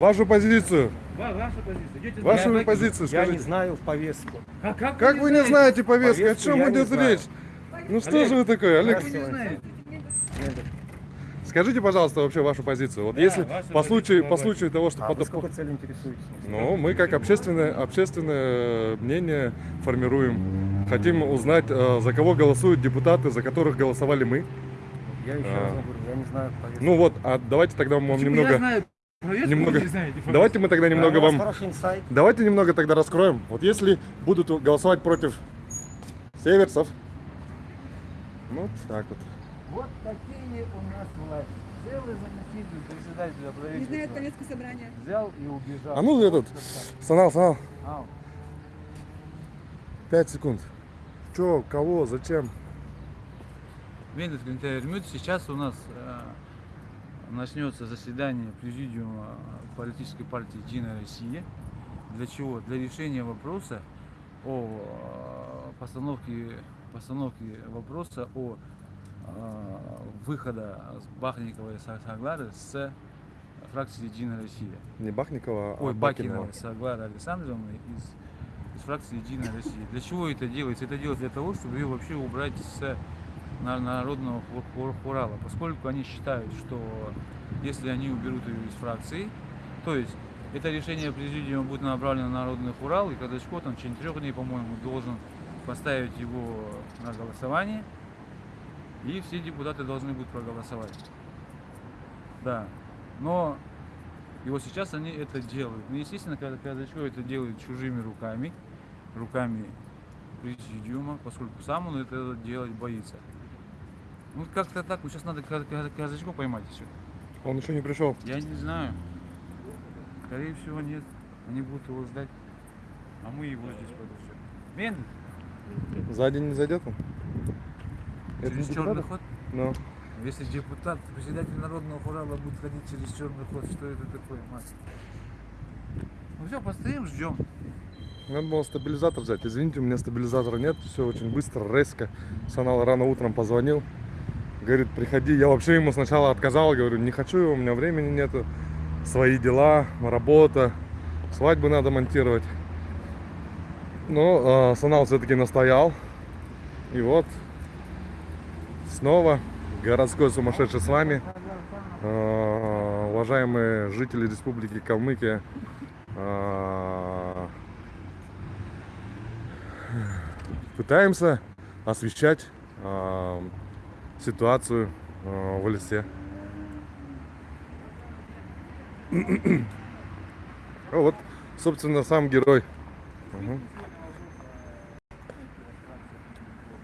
Вашу позицию. Ва- Ваша позиция. Идете Вашу на- позицию Я не скажите. знаю повестку. Как, как, Как вы не знаете повестку? О чем я идет знаю. речь? Ну что Олег, же вы такой, Олег? Вы не знаете? Скажите, пожалуйста, вообще вашу позицию. Вот Да, если по случаю, по случаю того, что А под- вы с какой целью интересуетесь? Ну, мы как общественное, общественное мнение формируем. Хотим узнать, э, за кого голосуют депутаты, за которых голосовали мы. Я еще А. раз говорю, я не знаю повестку. Ну вот, а давайте тогда мы вам Почему немного... Немного- знаете? Давайте мы тогда немного А вас вам... Давайте немного тогда раскроем. Вот если будут голосовать против северцев, ну вот так вот. Вот такие у нас власти. Целый заместитель председателя Не знает правительства повестку собрания. взял и убежал. А ну этот, Санал, Санал, А, 5 секунд. Чё, кого, зачем? Гринтайрмют, сейчас у нас начнется заседание президиума политической партии Единая Россия. Для чего? Для решения вопроса о э, постановке, постановке вопроса о э, выхода с Бахникова и Са- Саглары с фракции Единая Россия. Не Бахникова, а Ой, Бакинова. Бакинова Саглара Александровна из, из фракции Единая Россия. Для чего это делается? Это делается для того, чтобы ее вообще убрать с народного ху- ху- хурала, поскольку они считают, что если они уберут ее из фракции, то есть это решение президиума будет направлено на народный хурал, и Казачко там течение трех дней, по-моему, должен поставить его на голосование, и все депутаты должны будут проголосовать. Да. Но и вот сейчас они это делают. Ну, естественно, когда Казачко это делает чужими руками, руками президиума, поскольку сам он это делать боится. Ну, как-то так. Вот сейчас надо Ка- Ка- Казачко поймать еще. Он еще не пришел. Я не знаю. Скорее всего, нет. Они будут его ждать. А мы его здесь подождем. Вен, Сзади не зайдет он? Это через не черный ход. Ну, Если депутат, председатель народного хурала будет ходить через черный ход, что это такое, мать? Ну все, постоим, ждем. надо было стабилизатор взять. Извините, у меня стабилизатора нет. Все очень быстро, резко. Санал рано утром позвонил. Говорит, приходи. Я вообще ему сначала отказал. Говорю, не хочу, у меня времени нету. Свои дела, работа. Свадьбы надо монтировать. Но э, Санал все-таки настоял. И вот снова городской сумасшедший с вами. Э, уважаемые жители Республики Калмыкия. э, пытаемся освещать э, ситуацию э, в лесе. А вот, собственно, сам герой.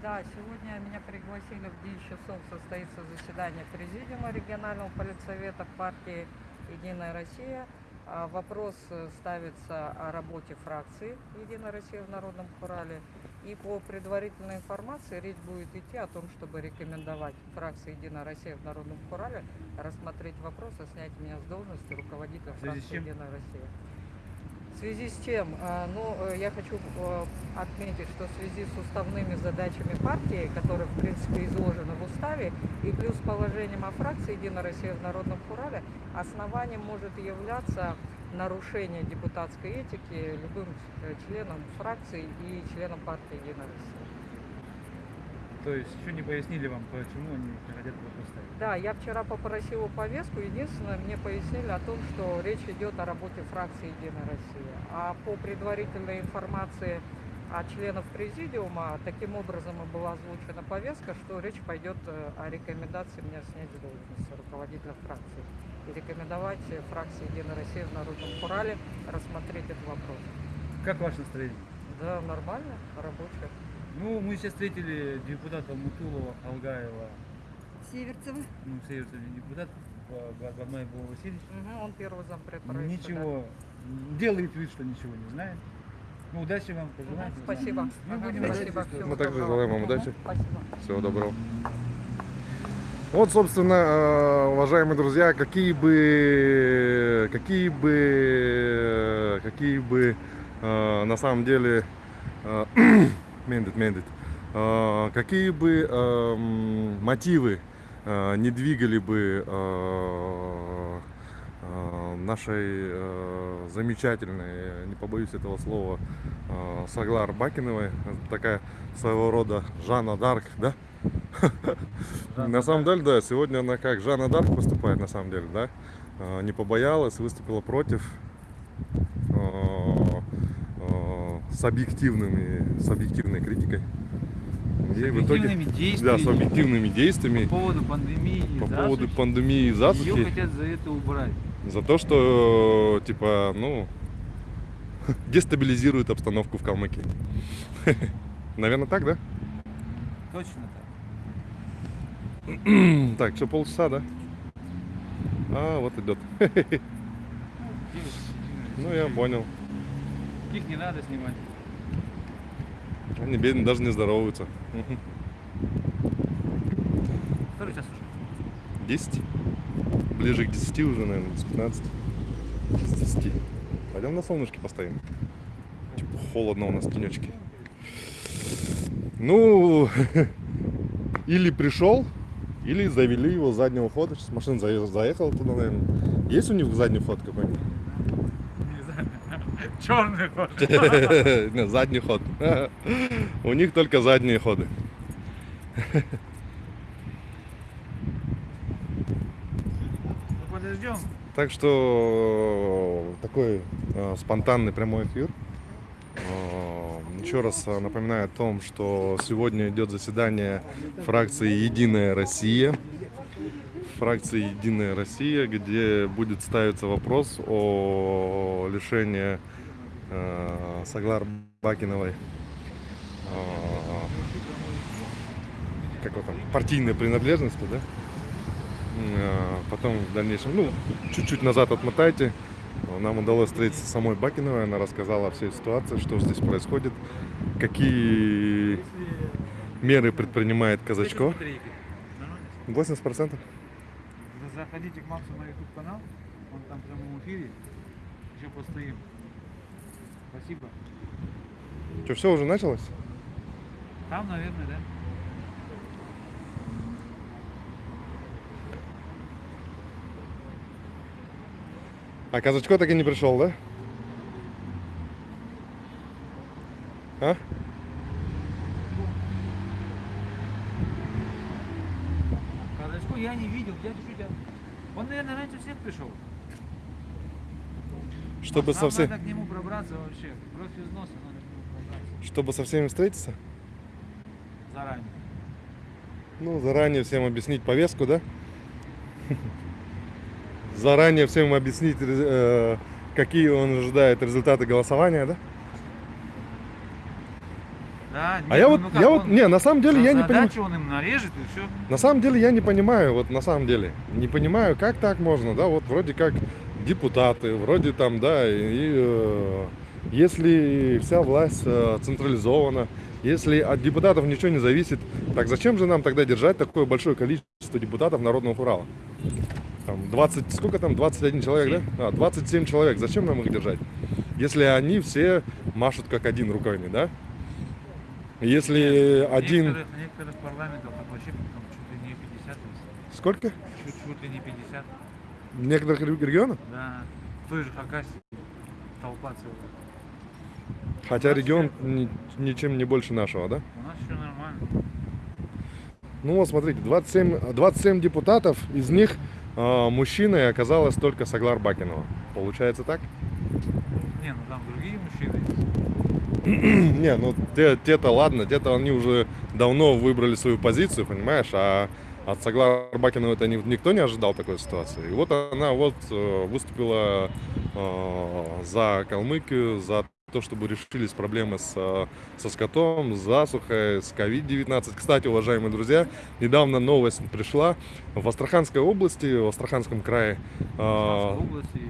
Да, сегодня меня пригласили в 10 часов состоится заседание Президиума регионального политсовета партии «Единая Россия». А, Вопрос э, ставится о работе фракции «Единая Россия» в Народном Хурале. И по предварительной информации речь будет идти о том, чтобы рекомендовать фракции «Единая Россия» в Народном Хурале рассмотреть вопрос о снятии меня с должности руководителя фракции? «Единая Россия». В связи с чем? А, Ну, э, я хочу э, отметить, что в связи с уставными задачами партии, которые, в принципе, изложены в уставе, и плюс положением о фракции «Единая Россия» в Народном Хурале, основанием может являться нарушение депутатской этики любым э, членом фракции и членом партии «Единая Россия». То есть еще не пояснили вам, почему они хотят его поставить. Да, я вчера попросила повестку. Единственное, мне пояснили о том, что речь идет о работе фракции «Единая Россия». А по предварительной информации от членов президиума, таким образом и была озвучена повестка, что речь пойдет э, о рекомендации меня снять с должности руководителя фракции и рекомендовать э, фракции «Единая Россия» в Народном Хурале рассмотреть этот вопрос. Как ваше настроение? Да, нормально, рабочее. Ну, мы сейчас встретили депутата Мутулова, Алгаева, Северцева. ну, Северцев не депутат, Бадмай был Васильевич. Мгм, он первый зампред правительства, да. Ничего, делает вид, что ничего не знает. Ну, удачи вам, Мгм, пожелайте. Спасибо. Мы Ага, будем спасибо. Всего Мы также желаем вам удачи. Спасибо. Всего доброго. Вот, собственно, э, уважаемые друзья, какие бы, какие бы, какие бы э, на самом деле, э, мендит, мендит, какие бы эм, мотивы не двигали бы нашей э, замечательной, не побоюсь этого слова, э, Саглар Бакиновой. Такая своего рода Жанна Дарк, да? На самом деле, да, сегодня она как Жанна Дарк выступает, на самом деле, да? Э, Не побоялась, выступила против с объективными, с объективной критикой. С И в итоге, объективными да, с действиями объективными действиями по поводу пандемии и по поводу пандемии и Ее засухи. хотят за это убрать. За то, что, типа, ну, дестабилизирует обстановку в Калмыкии. Наверное, так, да? Точно так. Так, все полчаса, да? А, вот идет. Ну, я понял. Их не надо снимать. Они бедные даже не здороваются. Который час уже? 10. Ближе к 10 уже, наверное, с 15. С 10. Пойдем на солнышке постоим. Типа холодно у нас тенечки. Ну, или пришел, или завели его с заднего хода. Сейчас машина заехала туда, наверное. Есть у них задний ход какой-нибудь? Черный. Не, задний ход. У них только задние ходы. Подождем. Так что такой э, спонтанный прямой эфир. Э, Еще раз э, напоминаю о том, что сегодня идет заседание фракции Единая Россия. Фракции Единая Россия, где будет ставиться вопрос о лишении э, Саглар Бакиновой э, как его там, партийной принадлежности, да? Э, Потом в дальнейшем, ну, чуть-чуть назад отмотайте. Нам удалось встретиться с самой Бакиновой. Она рассказала о всей ситуации, что здесь происходит, какие меры предпринимает Казачко. Батарейки. Нормально? 80 процентов. За- Заходите к Максу на YouTube канал. Он там в прямом эфире. Еще постоим. Спасибо. Что, все уже началось? Там, наверное, да. А Казачко так и не пришел, да? А? Казачко я не видел, дядя Шутя. Он, наверное, раньше всех пришел. Чтобы Нам со, все... надо к нему пробраться вообще. Кровь из носа надо пробраться. Чтобы со всеми встретиться? Заранее. Ну, заранее всем объяснить повестку, да? Заранее всем объяснить, э, какие он ожидает результаты голосования, да? Да, А нет, я ну, вот, ну я вот, он не, на самом деле я не понимаю. он им нарежет и все. На самом деле я не понимаю, вот на самом деле, не понимаю, как так можно, да, вот вроде как депутаты, вроде там, да, и, э, если вся власть э, централизована, если от депутатов ничего не зависит, так зачем же нам тогда держать такое большое количество депутатов Народного Урала? Там 20, сколько там, 21 человек, да? А, 27 человек, зачем нам их держать? Если они все машут как один руками, да? Если В один... Некоторых, некоторых парламентах так вообще там чуть ли не 50. есть. Сколько? Чуть, чуть ли не 50. В некоторых ре- регионах? Да. В той же Хакасии толпа целая. Хотя регион ни- ничем не больше нашего, да? У нас все нормально. Ну вот смотрите, 27, 27 депутатов, из них мужчиной оказалось только Саглар Бакинова. Получается так? Не, ну там другие мужчины. Не, ну те- те-то ладно, те-то они уже давно выбрали свою позицию, понимаешь, а от Саглара Бакинова это ни- никто не ожидал такой ситуации. И вот она вот э, выступила э, за Калмыкию, за то, чтобы решились проблемы с, э, со скотом, с засухой, с COVID-19. Кстати, уважаемые друзья, недавно новость пришла. В Астраханской области, в Астраханском крае, В области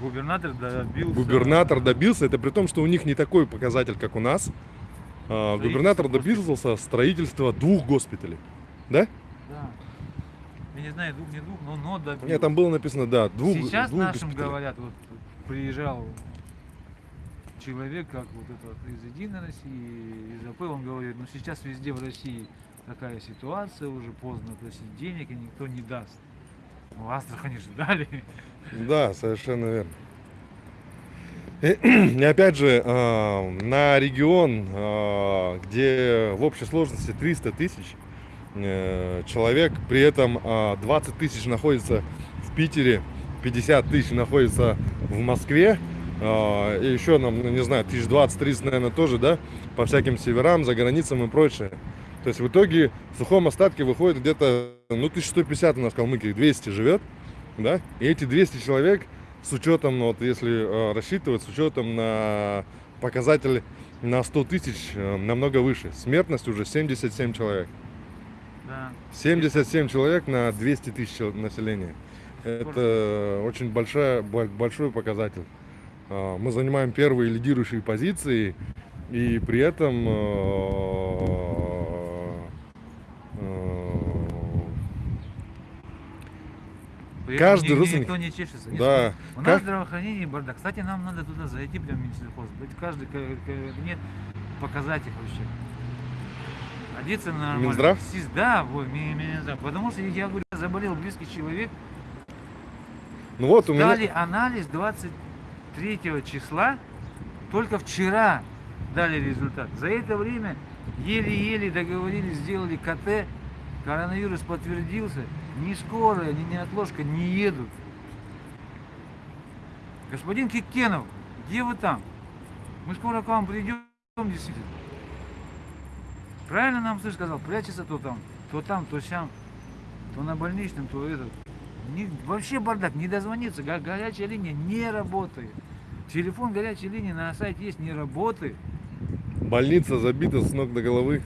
губернатор добился... губернатор добился, это при том, что у них не такой показатель, как у нас. Губернатор добился строительства двух госпиталей. Да? Не знаю, двух, не двух, но, но добился. Нет, там было написано, да, двух, Сейчас двух нашим госпиталей. говорят, вот приезжал человек, как вот этот из Единой России, из АП, он говорит, ну сейчас везде в России такая ситуация, уже поздно просить денег, и никто не даст. В Астрахани ждали. Да, совершенно верно. И, опять же, э, на регион, э, где в общей сложности 300 тысяч человек, при этом э, 20 тысяч находится в Питере, 50 тысяч находится в Москве, э, и еще нам, ну, не знаю, тысяч 20-30, наверное, тоже, да, по всяким северам, за границам и прочее. То есть в итоге в сухом остатке выходит где-то, ну, 1150 у нас в Калмыкии, 200 живет, да, и эти 200 человек с учетом, ну, вот если э, рассчитывать, с учетом на показатель на 100 тысяч э, намного выше. Смертность уже 77 человек. Да. 77 человек на 200 тысяч населения. Это очень большая, бо- большой показатель. А, Мы занимаем первые лидирующие позиции, и при этом э, При Каждый этом родственник- Никто не чешется. Да. У нас здравоохранение бардак. Кстати, нам надо туда зайти, прям в Минсельхоз. Каждый ка- кабинет, показать их вообще. Одеться нормально. Минздрав? Да, вот, ми- Минздрав. Потому что я говорю, заболел близкий человек. ну вот у меня... Дали анализ 23 числа, только вчера дали результат. За это время еле-еле договорились, сделали КТ, коронавирус подтвердился, ни скорая, ни неотложка не едут. Господин Кикенов, где вы там? Мы скоро к вам придем, действительно. Правильно нам слышь сказал, прячется то там, то там, то сям, то на больничном, то этот. Не- вообще бардак, не дозвониться, го- горячая линия не работает. Телефон горячей линии на сайте есть, не работает. Больница забита с ног до головы.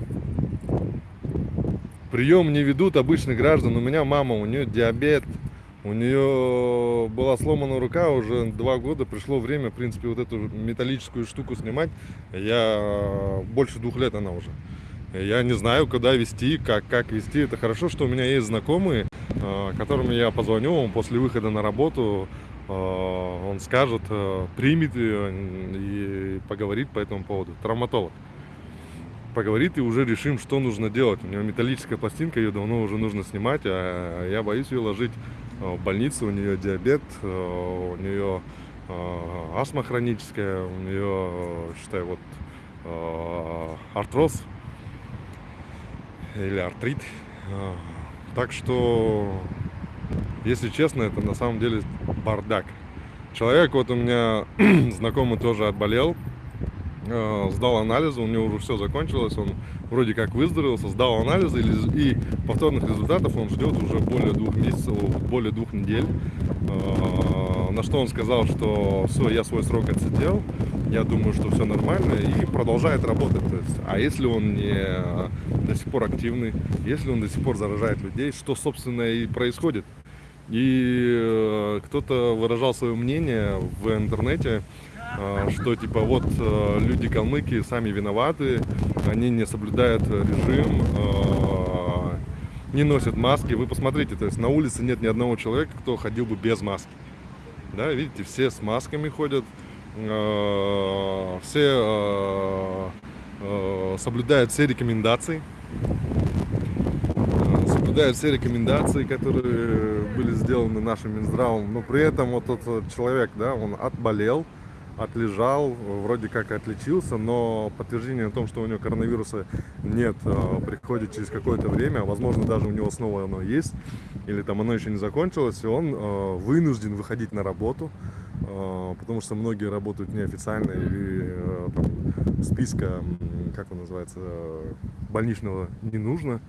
Прием не ведут обычных граждан. У меня мама, у нее диабет. У нее была сломана рука уже два года. Пришло время, в принципе, вот эту металлическую штуку снимать. Я больше двух лет она уже. Я не знаю, куда вести, как, как вести. Это хорошо, что у меня есть знакомые, э, которым я позвоню он после выхода на работу. э, Он скажет, э, примет и поговорит по этому поводу. Травматолог. Поговорит и уже решим, что нужно делать. У нее металлическая пластинка, ее давно уже нужно снимать, а я боюсь ее ложить в больницу. У нее диабет, у нее астма хроническая, у нее, считай, вот артроз или артрит. А, Так что, если честно, это на самом деле бардак. Человек, вот у меня знакомый тоже отболел, э, сдал анализы, у него уже все закончилось, он вроде как выздоровелся, сдал анализы и, повторных результатов он ждет уже более двух месяцев, более двух недель. Э, На что он сказал, что все, я свой срок отсидел, я думаю, что все нормально, и продолжает работать. А если он не до сих пор активный, если он до сих пор заражает людей, что, собственно, и происходит. И э, кто-то выражал свое мнение в интернете, э, что типа вот э, люди калмыки сами виноваты, они не соблюдают режим, не носят маски. Вы посмотрите, то есть на улице нет ни одного человека, кто ходил бы без маски. Да, видите, все с масками ходят, все соблюдают все рекомендации, соблюдают все рекомендации, которые были сделаны нашим Минздравом, но при этом вот этот человек, да, он отболел, отлежал, вроде как отличился, но подтверждение о том, что у него коронавируса нет, э, приходит через какое-то время, возможно, даже у него снова оно есть, или там оно еще не закончилось, и он э, вынужден выходить на работу, э, потому что многие работают неофициально э, там, списка, как он называется, больничного не нужно.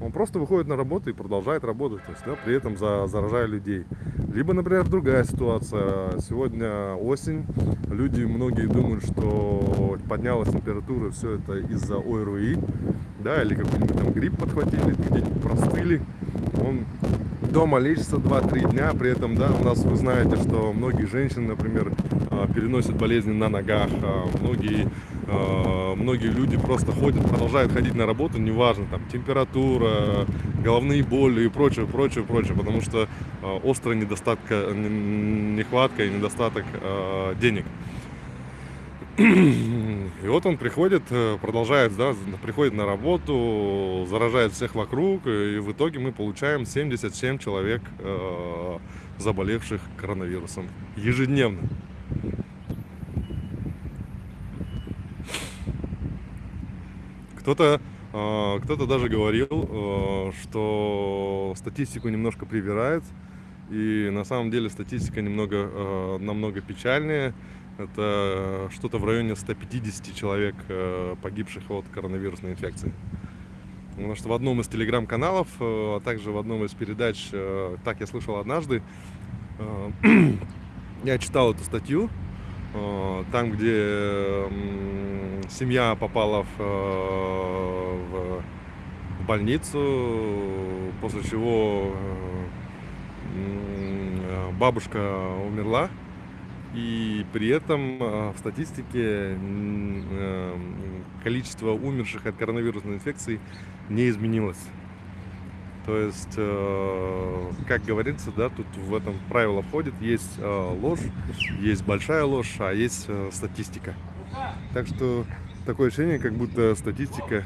Он просто выходит на работу и продолжает работать, то есть, да, при этом за, заражая людей. Либо, например, другая ситуация. Сегодня осень, люди многие думают, что поднялась температура, все это из-за ОРВИ, да, или какой-нибудь там грипп подхватили, где-нибудь простыли. Он дома лечится 2-3 дня, при этом, да, у нас вы знаете, что многие женщины, например, а, переносят болезни на ногах, а, многие, многие люди просто ходят, продолжают ходить на работу, неважно, там, температура, головные боли и прочее, прочее, прочее, потому что а, острая недостатка, нехватка и недостаток а, денег. И вот он приходит, э, продолжает, да, приходит на работу, заражает всех вокруг, и в итоге мы получаем 77 человек, э, заболевших коронавирусом ежедневно. Кто-то э, кто-то даже говорил, э, что статистику немножко привирает, и на самом деле статистика немного, э, намного печальнее. Это что-то в районе 150 человек погибших от коронавирусной инфекции. Потому что в одном из телеграм-каналов, а также в одном из передач, так я слышал однажды, я читал эту статью, там, где семья попала в, э, в, больницу, после чего э, э, бабушка умерла, и при этом э, в статистике э, количество умерших от коронавирусной инфекции не изменилось. То есть, э, как говорится, да, тут в этом правило входит, есть э, ложь, есть большая ложь, а есть э, статистика. Так что такое ощущение, как будто статистика,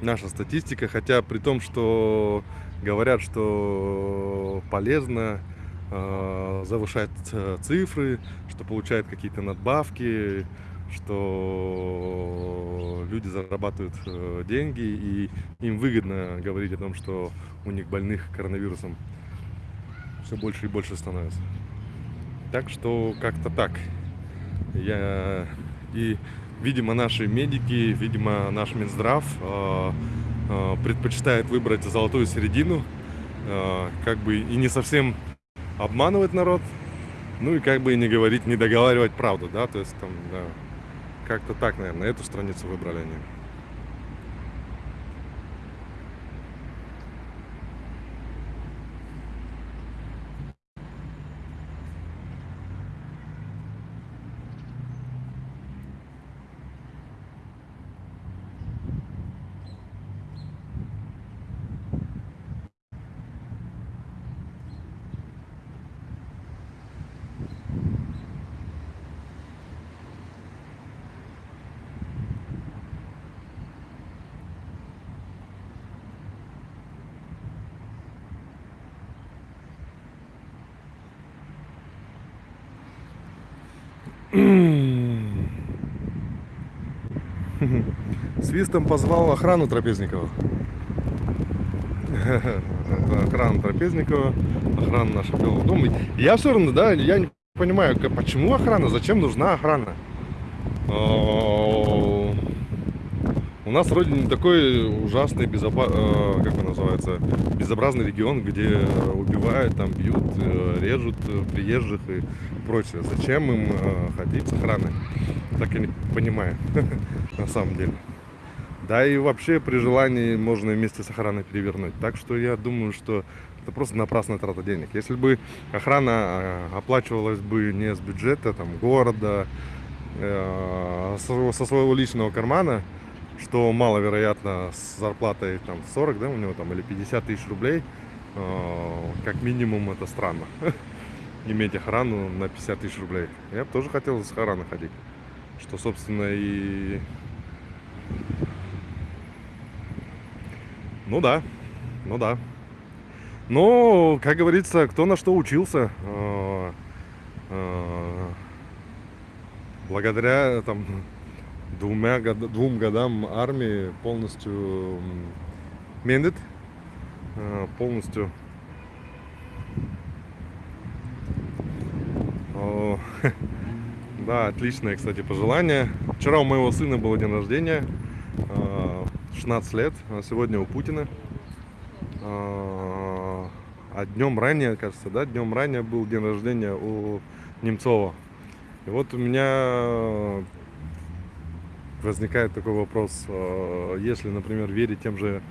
наша статистика, хотя при том, что говорят, что полезно э, завышать э, цифры, что получают какие-то надбавки, что люди зарабатывают э, деньги и им выгодно говорить о том, что у них больных коронавирусом все больше и больше становится. Так что как-то так. Я и, видимо, наши медики, видимо, наш Минздрав э, э, предпочитает выбрать золотую середину, э, как бы и не совсем обманывать народ, ну и как бы и не говорить, не договаривать правду, да, то есть там, да, как-то так, наверное, эту страницу выбрали они. Свистом позвал охрану Трапезникова. Это охрана Трапезникова, охрана нашего Белого дома. Я все равно, да, я не понимаю, почему охрана, зачем нужна охрана? А, У нас вроде не такой ужасный, безопа... э, как он называется, безобразный регион, где убивают, там бьют, э, режут приезжих и прочее. Зачем им э, ходить с охраной? Так я не понимаю, на самом деле. Да и вообще при желании можно вместе с охраной перевернуть. Так что я думаю, что это просто напрасная трата денег. Если бы охрана э, оплачивалась бы не с бюджета там, города, э, со, со своего личного кармана, что маловероятно с зарплатой там 40, да, у него там, или 50 тысяч рублей, э, как минимум это странно. Иметь охрану на 50 тысяч рублей. Я бы тоже хотел с охраной ходить. Что, собственно, и... Ну да, ну да. Но, как говорится, кто на что учился. э, э, Благодаря там двумя двум годам армии полностью мендит, э, полностью да, отличное, кстати, пожелание. Вчера у моего сына был день рождения, 16 лет, а сегодня у Путина. Э, А днем ранее, кажется, да, днем ранее был день рождения у Немцова. И вот у меня возникает такой вопрос, э, если, например, верить тем же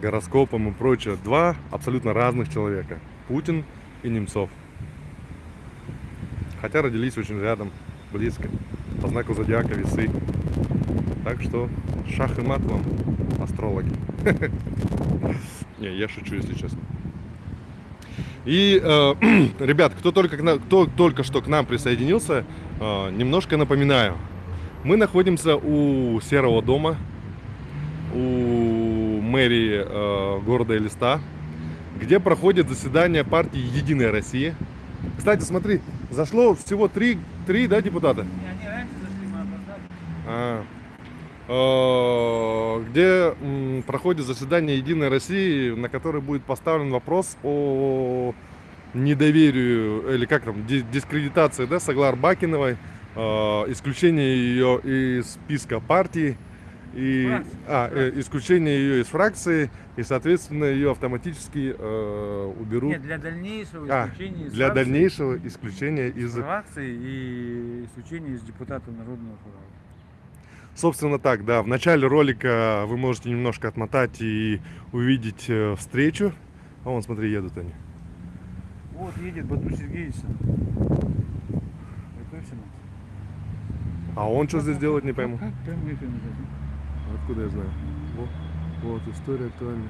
гороскопам и прочее, два абсолютно разных человека, Путин и Немцов. Хотя родились очень рядом, близко, по знаку зодиака весы. Так что шах и мат вам, астрологи. Не, я шучу, если честно. И, э, ребят, кто только, к кто только что к нам присоединился, э, немножко напоминаю. Мы находимся у Серого дома, у мэрии э, города Элиста, где проходит заседание партии «Единая Россия». Кстати, смотри, зашло всего три, три да, депутата? Не, они раньше зашли, мы опоздали. А, где м, проходит заседание Единой России, на которое будет поставлен вопрос о недоверию, или как там, ди- дискредитации, да, Саглар Бакиновой, э, исключение ее из списка партии, и а, э, исключение ее из фракции, и, соответственно, ее автоматически э, уберут. Нет, для дальнейшего А, исключения из для фракции, дальнейшего исключения из фракции и исключения из депутата Народного форала. Собственно так, да. В начале ролика вы можете немножко отмотать и увидеть э, встречу. А вон, смотри, едут они. Вот едет Бату Сергеевич. Готовься, Макс. А он что здесь делать, не пойму. Откуда я знаю? Вот, вот история актуальна.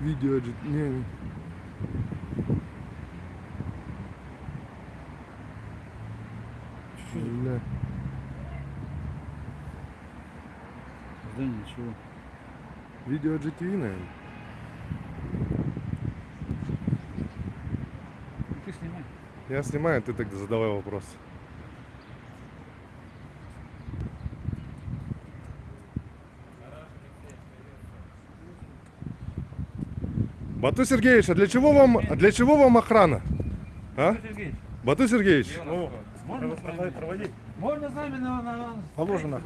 Видео, не, не. Бля. Здание чего? Видео GTV, наверное. Ну, Ты снимай. Я снимаю, ты тогда задавай вопрос. Бату Сергеевич, а для чего вам, а для чего вам охрана? А? Бату Сергеевич, Бату Сергеевич, можно проводить? Можно с нами на... на. Положено.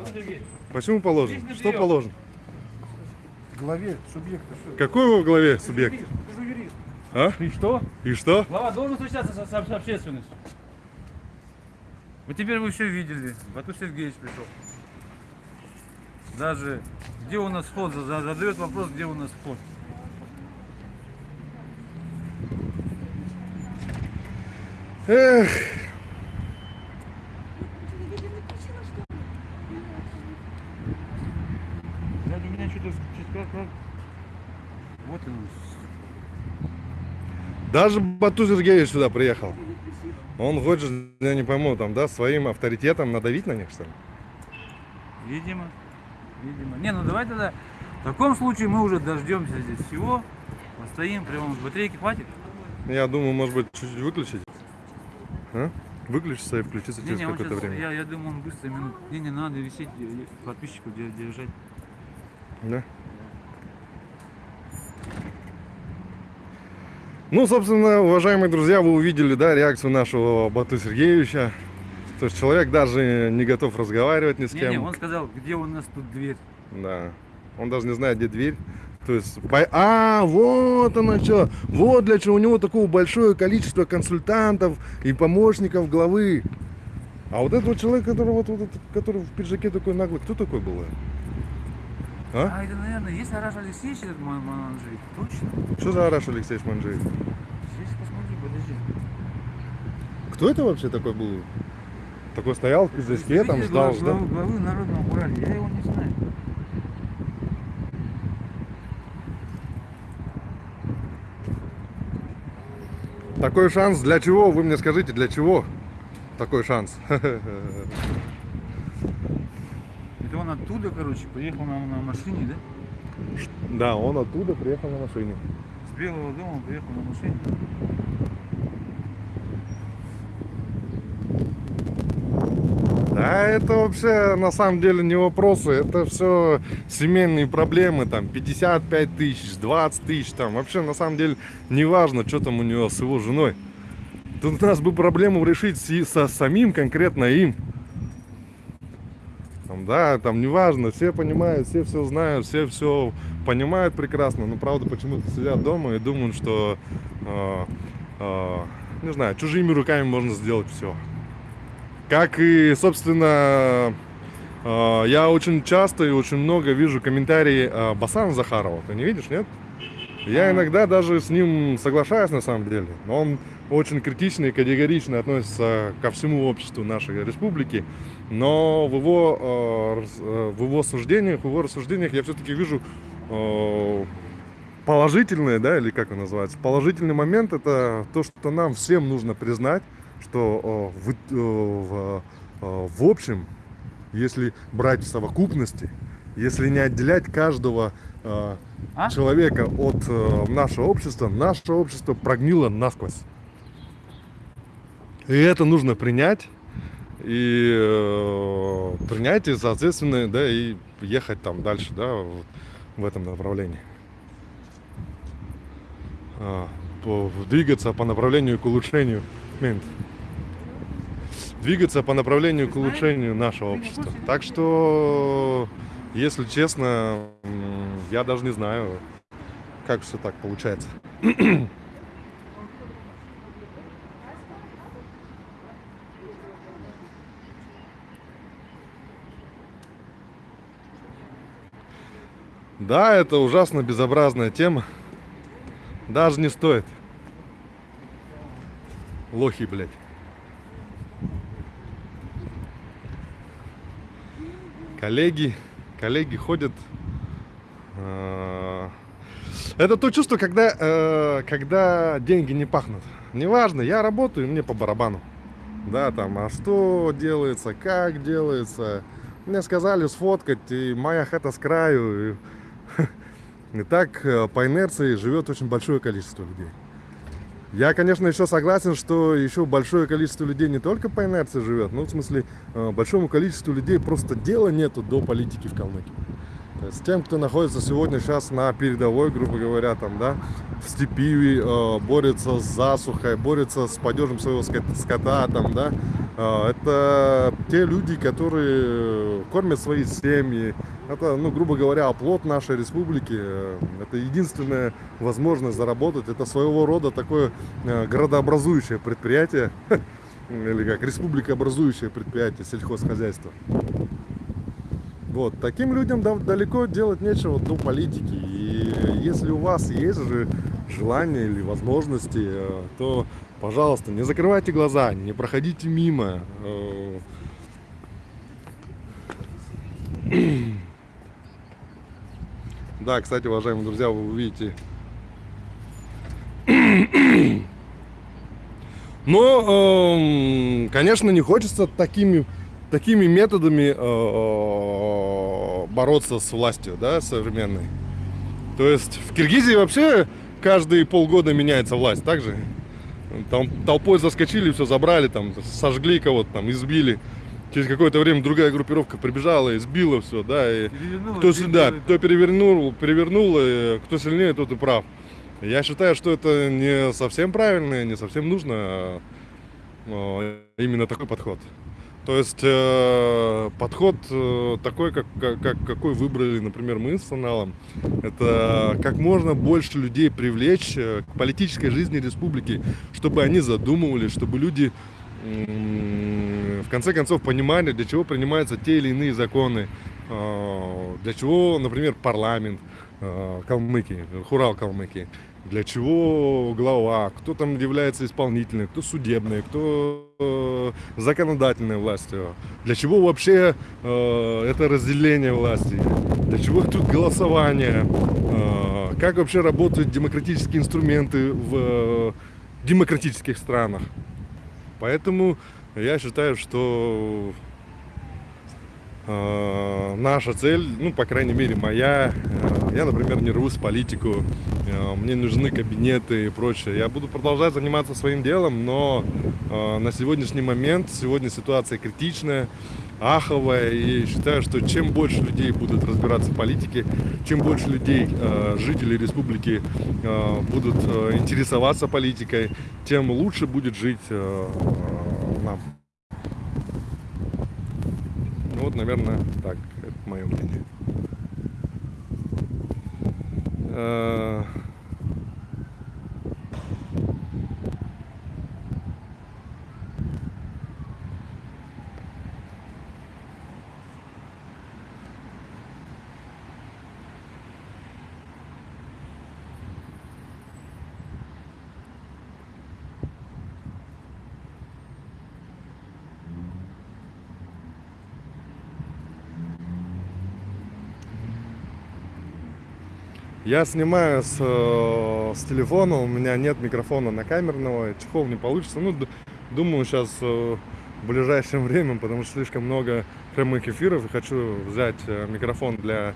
Почему положено? Здесь Что положено? Главе субъекта. Какой в главе субъект? ты же юрист. А? Ты что? И что? Глава должен встречаться со, со- с общественностью. Вот теперь вы все видели. Бату Сергеевич пришел. Даже где у нас вход, За- за- задает вопрос, где у нас вход. Эх, Да, у меня что-то как, как... Вот он. Даже Бату Сергеевич сюда приехал. Он хочет, я не пойму, там, да, своим авторитетом надавить на них, что ли? Видимо. Видимо. Не, ну давай тогда. В таком случае мы уже дождемся здесь всего. Постоим, прямо батарейки хватит. Я думаю, может быть, чуть-чуть выключить. А? Выключиться и включиться Не, через какое-то время. я, я думаю, он быстро минут. Не, не надо висеть, э, подписчиков де- держать. Да? Ну, собственно, уважаемые друзья, вы увидели, да, реакцию нашего Бату Сергеевича. То есть человек даже не готов разговаривать ни с Не, кем. не, он сказал, где у нас тут дверь. Да. Он даже не знает, где дверь. То есть, по- а, вот оно что. Вот для чего у него такое большое количество консультантов и помощников главы. А вот этот вот человек, который вот, вот который в пиджаке такой наглый, кто такой был? А? А, это, наверное, есть Араш Алексеевич этот ман- манжик? Точно? Что за Араш Алексеевич Манжиев? Сейчас посмотри, подожди. Кто это вообще такой был? Такой стоял в пиджачке, там ждал, ждал. главы, главы Народного Урала, я его не знаю. Такой шанс для чего? Вы мне скажите, для чего такой шанс? Оттуда, короче, поехал на, на машине, да? Да, он оттуда приехал на машине. С Белого дома приехал на машине. Да, это вообще на самом деле не вопросы, это все семейные проблемы, там 55 тысяч, 20 тысяч, там вообще на самом деле не важно, что там у него с его женой. Тут у нас бы проблему решить с- со самим конкретно им. Там, да, там неважно, все понимают, все все знают, все все понимают прекрасно, но правда почему-то сидят дома и думают, что, э, э, не знаю, чужими руками можно сделать все. Как и, собственно, э, я очень часто и очень много вижу комментарии э, Басана Захарова. Ты не видишь, нет? Я иногда даже с ним соглашаюсь на самом деле. Но он очень критично и категорично относится ко всему обществу нашей республики. Но в его, э, э, в его суждениях, в его рассуждениях я все-таки вижу э, положительное, да, или как он называется, положительный момент это то, что нам всем нужно признать, что в, в, в общем, если брать в совокупности, если не отделять каждого э, А? человека от э, нашего общества, наше общество прогнило насквозь. И это нужно принять. И э, принять, и, соответственно, да, и ехать там дальше, да, в, в этом направлении. А, по- двигаться по направлению к улучшению. Мент. Двигаться по направлению к улучшению нашего общества. Так что, если честно, я даже не знаю, как все так получается. Да, это ужасно безобразная тема. Даже не стоит. Лохи, блядь. Коллеги, коллеги ходят. э, Это то чувство, когда, э, когда деньги не пахнут. Неважно, я работаю, мне по барабану. Да, там, а что делается, как делается. Мне сказали сфоткать, и моя хата с краю. И, и так э, по инерции живет очень большое количество людей. Я, конечно, еще согласен, что еще большое количество людей не только по инерции живет, но в смысле э, большому количеству людей просто дела нету до политики в Калмыкии. Есть тем, кто находится сегодня сейчас на передовой, грубо говоря, там, да, в степи, э, борется с засухой, борется с падежем своего скота, там, да, э, это те люди, которые кормят свои семьи. Это, ну, грубо говоря, оплот нашей республики. Э, Это единственная возможность заработать. Это своего рода такое э, предприятие, или как республикообразующее предприятие сельхозхозяйства. Вот, таким людям да- далеко делать нечего до политики. И если у вас есть же желание или возможности, э, то, пожалуйста, не закрывайте глаза, не проходите мимо. Э, Да, кстати, уважаемые друзья, вы увидите. Но, эм, конечно, не хочется такими, такими методами э, бороться с властью, да, современной. То есть в Киргизии вообще каждые полгода меняется власть, так же? Там толпой заскочили, все забрали, там сожгли кого-то, там избили. Через какое-то время другая группировка прибежала, избила все, да, и Перевернула, кто сюда, перевернула. кто перевернул, перевернул, и кто сильнее, тот и прав. Я считаю, что это не совсем правильно, не совсем нужно а, а, именно такой подход. То есть э, подход э, такой, как, как, как- какой выбрали, например, мы с Аналом, это как можно больше людей привлечь э, к политической жизни республики, чтобы они задумывались, чтобы люди м, в конце концов понимали, для чего принимаются те или иные законы, э, для чего, например, парламент э, Калмыкии, Хурал Калмыкии, для чего глава, кто там является исполнительной, кто судебной, кто э, законодательной властью, для чего вообще э, это разделение власти, для чего тут голосование, э, как вообще работают демократические инструменты в э, демократических странах. Поэтому я считаю, что наша цель, ну, по крайней мере, моя, э, я, например, не рвусь в политику, э, мне нужны кабинеты и прочее. Я буду продолжать заниматься своим делом, но э, на сегодняшний момент, сегодня ситуация критичная, аховая, и считаю, что чем больше людей будут разбираться в политике, чем больше людей, э, жителей республики, э, будут э, интересоваться политикой, тем лучше будет жить э, нам. Ну вот, наверное, так, это мое мнение. Я снимаю с, э, с телефона, у меня нет микрофона на камерного, чехол не получится. Ну, думаю, сейчас в ближайшее время, потому что слишком много прямых эфиров, и хочу взять э, микрофон для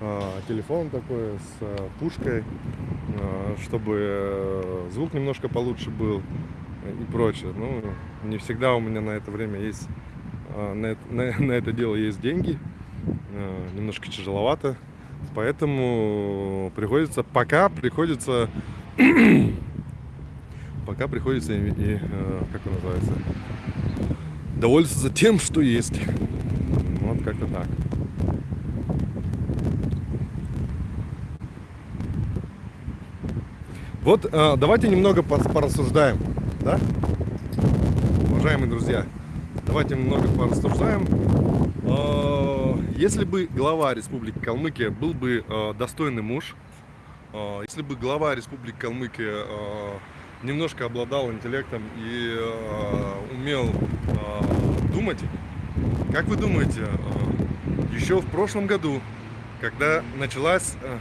э, телефона такой с э, пушкой, э, чтобы э, звук немножко получше был и прочее. Ну, не всегда у меня на это время есть, э, на, на- на это дело есть деньги, Э, немножко тяжеловато. Поэтому приходится, пока приходится, пока приходится, и, и, э, как он называется, довольствоваться тем, что есть. Вот как-то так. Вот э, давайте немного порассуждаем, да? Уважаемые друзья, давайте немного порассуждаем. Э, Если бы глава Республики Калмыкия был бы э, достойный муж, э, если бы глава Республики Калмыкия э, немножко обладал интеллектом и э, умел э, думать, как вы думаете, э, еще в прошлом году, когда началась э,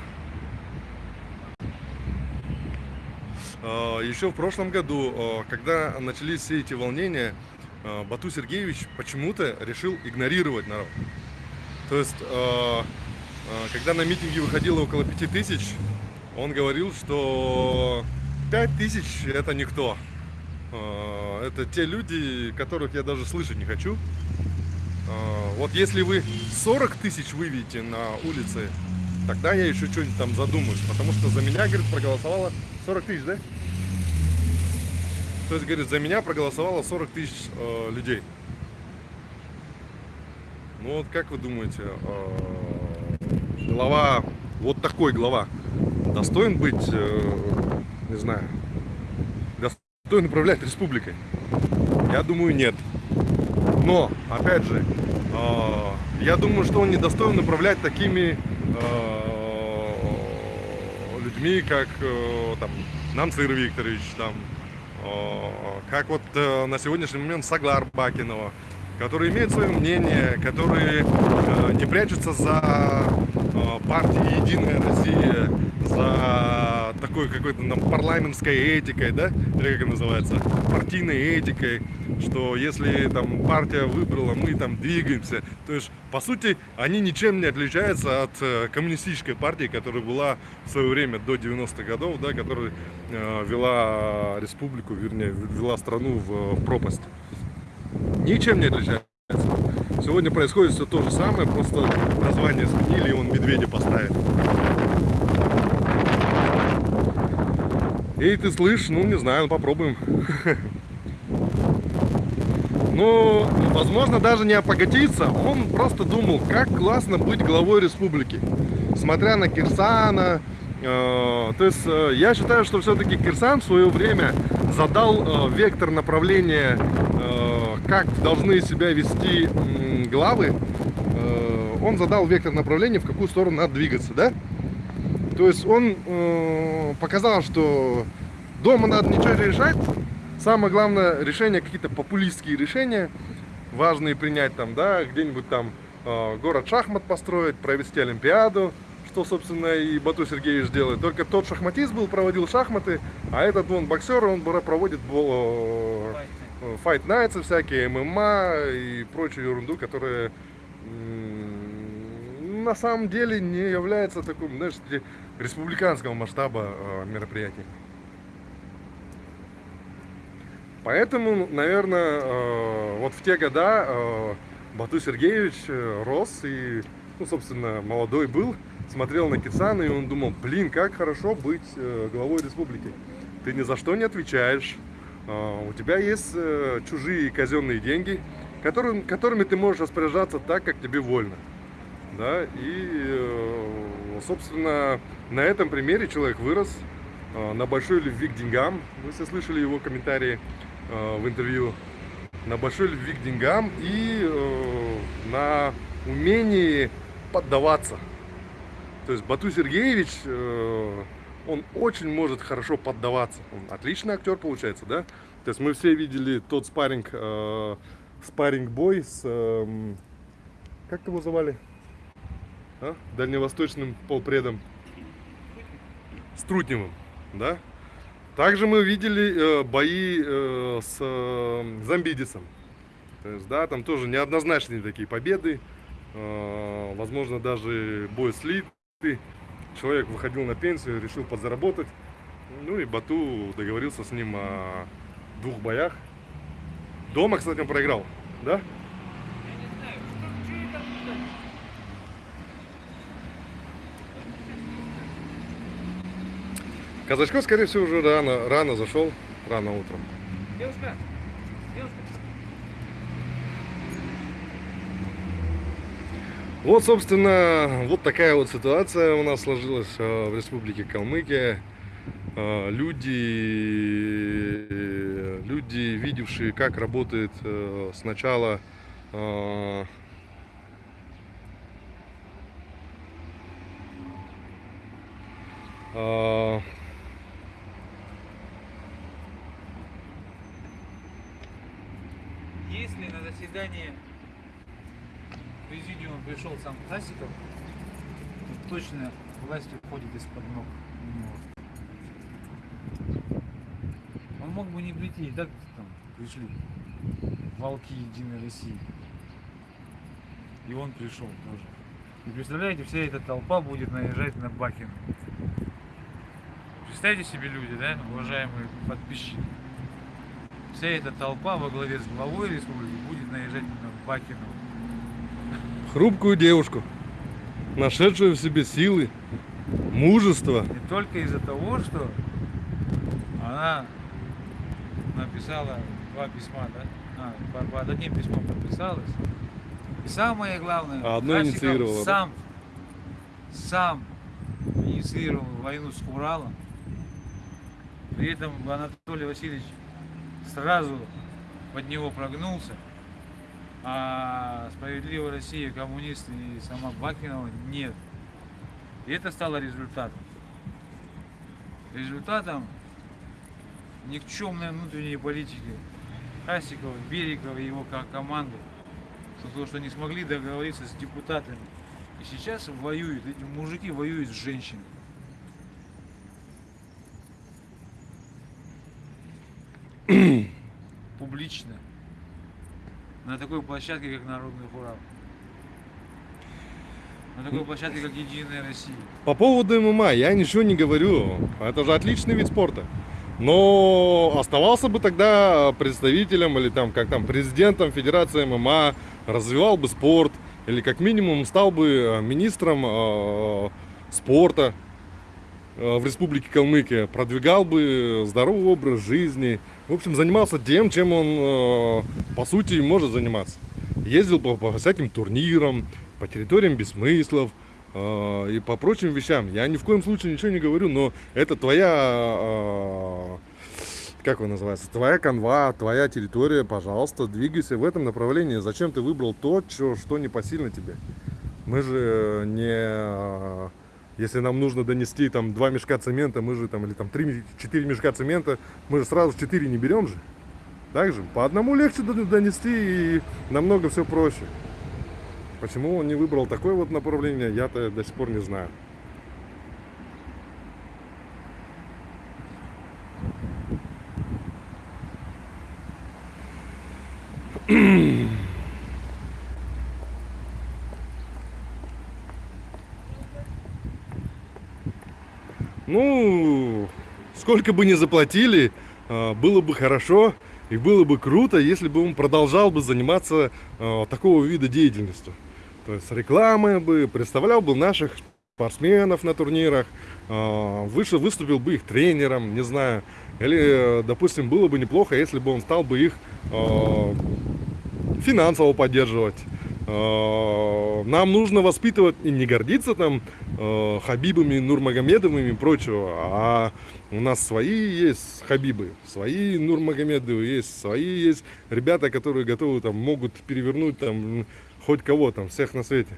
э, еще в прошлом году, э, когда начались все эти волнения, э, Бату Сергеевич почему-то решил игнорировать народ. То есть, э, э, когда на митинги выходило около пяти тысяч, он говорил, что пять тысяч это никто. Э, Это те люди, которых я даже слышать не хочу. Вот если вы 40 тысяч выведете на улице, тогда я еще что-нибудь там задумаюсь. Потому что за меня, говорит, проголосовало 40 тысяч, да? То есть, говорит, за меня проголосовало 40 тысяч э, людей. Ну вот как вы думаете, э, глава, вот такой глава, достоин быть, э, не знаю, достоин управлять республикой? Я думаю, нет. Но, опять же, э, я думаю, что он не достоин управлять такими людьми, как там Нанцир Викторович, там, как вот на сегодняшний момент Саглар Бакинова, которые имеют свое мнение, которые э, не прячутся за э, партией Единая Россия, за такой какой-то нам парламентской этикой, да, или как это называется, партийной этикой, что если там партия выбрала, мы там двигаемся. То есть, по сути, они ничем не отличаются от э, коммунистической партии, которая была в свое время до 90-х годов, да, которая э, вела республику, вернее, вела страну в э, пропасть ничем не отличается. Сегодня происходит все то же самое, просто название сменили, и он медведя поставит. Эй, ты слышишь? Ну, не знаю, попробуем. Ну, возможно, даже не опогатиться. Он просто думал, как классно быть главой республики. Смотря на Кирсана. э, то есть, э, я считаю, что все-таки Кирсан в свое время задал э, вектор направления, как должны себя вести главы. Э, он задал вектор направления, в какую сторону надо двигаться, да? То есть он э, показал, что дома надо ничего не решать. Самое главное решение какие-то популистские решения важные принять там, да, где-нибудь там э, город шахмат построить, провести олимпиаду, что, собственно, и Бату Сергеевич делает. Только тот шахматист был, проводил шахматы, а этот вон боксер, он проводит э, файт найтсы всякие, ММА и прочую ерунду, которая на самом деле не является таким, знаешь, ре- республиканского масштаба э, мероприятий. Поэтому, наверное, э, вот в те года э, Бату Сергеевич э, рос и, ну, собственно, молодой был, смотрел на Кицана, и он думал, блин, как хорошо быть э, главой республики. Ты ни за что не отвечаешь, у тебя есть э, чужие казенные деньги, которым, которыми ты можешь распоряжаться так, как тебе вольно. Да? И, э, собственно, на этом примере человек вырос э, на большой любви к деньгам. Вы все слышали его комментарии э, в интервью. На большой любви к деньгам и э, на умении поддаваться. То есть Бату Сергеевич, он очень может хорошо поддаваться. Он отличный актер получается, да? То есть мы все видели тот спарринг, э, спарринг-бой с... эм, как его звали? А? Дальневосточным полпредом. с Трутневым, да? Также мы видели э, бои э, с э, Замбидисом. То есть, да, там тоже неоднозначные такие победы. Э, возможно, даже бой слитый. Человек выходил на пенсию, решил подзаработать. Ну и Бату договорился с ним о двух боях. Дома, кстати, он проиграл, да? Казачков, скорее всего, уже рано, рано зашел, рано утром. Девушка. Вот, собственно, вот такая вот ситуация у нас сложилась э, в Республике Калмыкия. Э, Люди, люди, видевшие, как работает э, сначала Если на заседание президиума пришел сам Хасиков, то точно власть уходит из-под ног у. Он мог бы не прийти, и так там пришли волки Единой России. И он пришел тоже. И представляете, вся эта толпа будет наезжать на Бакина. Представьте себе люди, да, уважаемые подписчики. Вся эта толпа во главе с главой республики будет наезжать на Бакину. Хрупкую девушку, нашедшую в себе силы, мужество. И только из-за того, что она написала два письма, да? А, по- под одним письмом подписалась. И самое главное, А одно инициировала, сам, сам инициировал войну с Уралом. При этом Анатолий Васильевич сразу под него прогнулся. А справедливая Россия, коммунисты и сама Бакинова нет. И это стало результатом. Результатом никчемной внутренней политики Хасикова, Берикова и его ко- команды. То, что не смогли договориться с депутатами. И сейчас воюют, эти мужики воюют с женщинами. Публично. На такой площадке, как Народный Урал. На такой площадке, как Единая Россия. По поводу ММА я ничего не говорю. Это же отличный вид спорта. Но оставался бы тогда представителем или там как там президентом Федерации ММА, развивал бы спорт или как минимум стал бы э, министром э, спорта э, в Республике Калмыкия, продвигал бы здоровый образ жизни, в общем занимался тем, чем он э, по сути может заниматься. Ездил по, по всяким турнирам, по территориям бессмыслов, э, и по прочим вещам. Я ни в коем случае ничего не говорю, но это твоя, э, как он называется, твоя канва, твоя территория, пожалуйста, двигайся в этом направлении. Зачем ты выбрал то, чё- что не посильно тебе? Мы же не... Если нам нужно донести там два мешка цемента, мы же там, или там три, четыре мешка цемента, мы же сразу четыре не берем же. Так же, по одному легче донести и намного все проще. Почему он не выбрал такое вот направление, я-то до сих пор не знаю. Ну, сколько бы ни заплатили, а, было бы хорошо и было бы круто, если бы он продолжал бы заниматься а, такого вида деятельностью. То есть рекламой бы, представлял бы наших спортсменов на турнирах, а, выше выступил бы их тренером, не знаю. Или, допустим, было бы неплохо, если бы он стал бы их финансово поддерживать. Э, Нам нужно воспитывать и не гордиться там э, Хабибами, Нурмагомедовыми и прочего, а у нас свои есть Хабибы, свои Нурмагомедовы есть, свои есть ребята, которые готовы там, могут перевернуть там хоть кого там, всех на свете.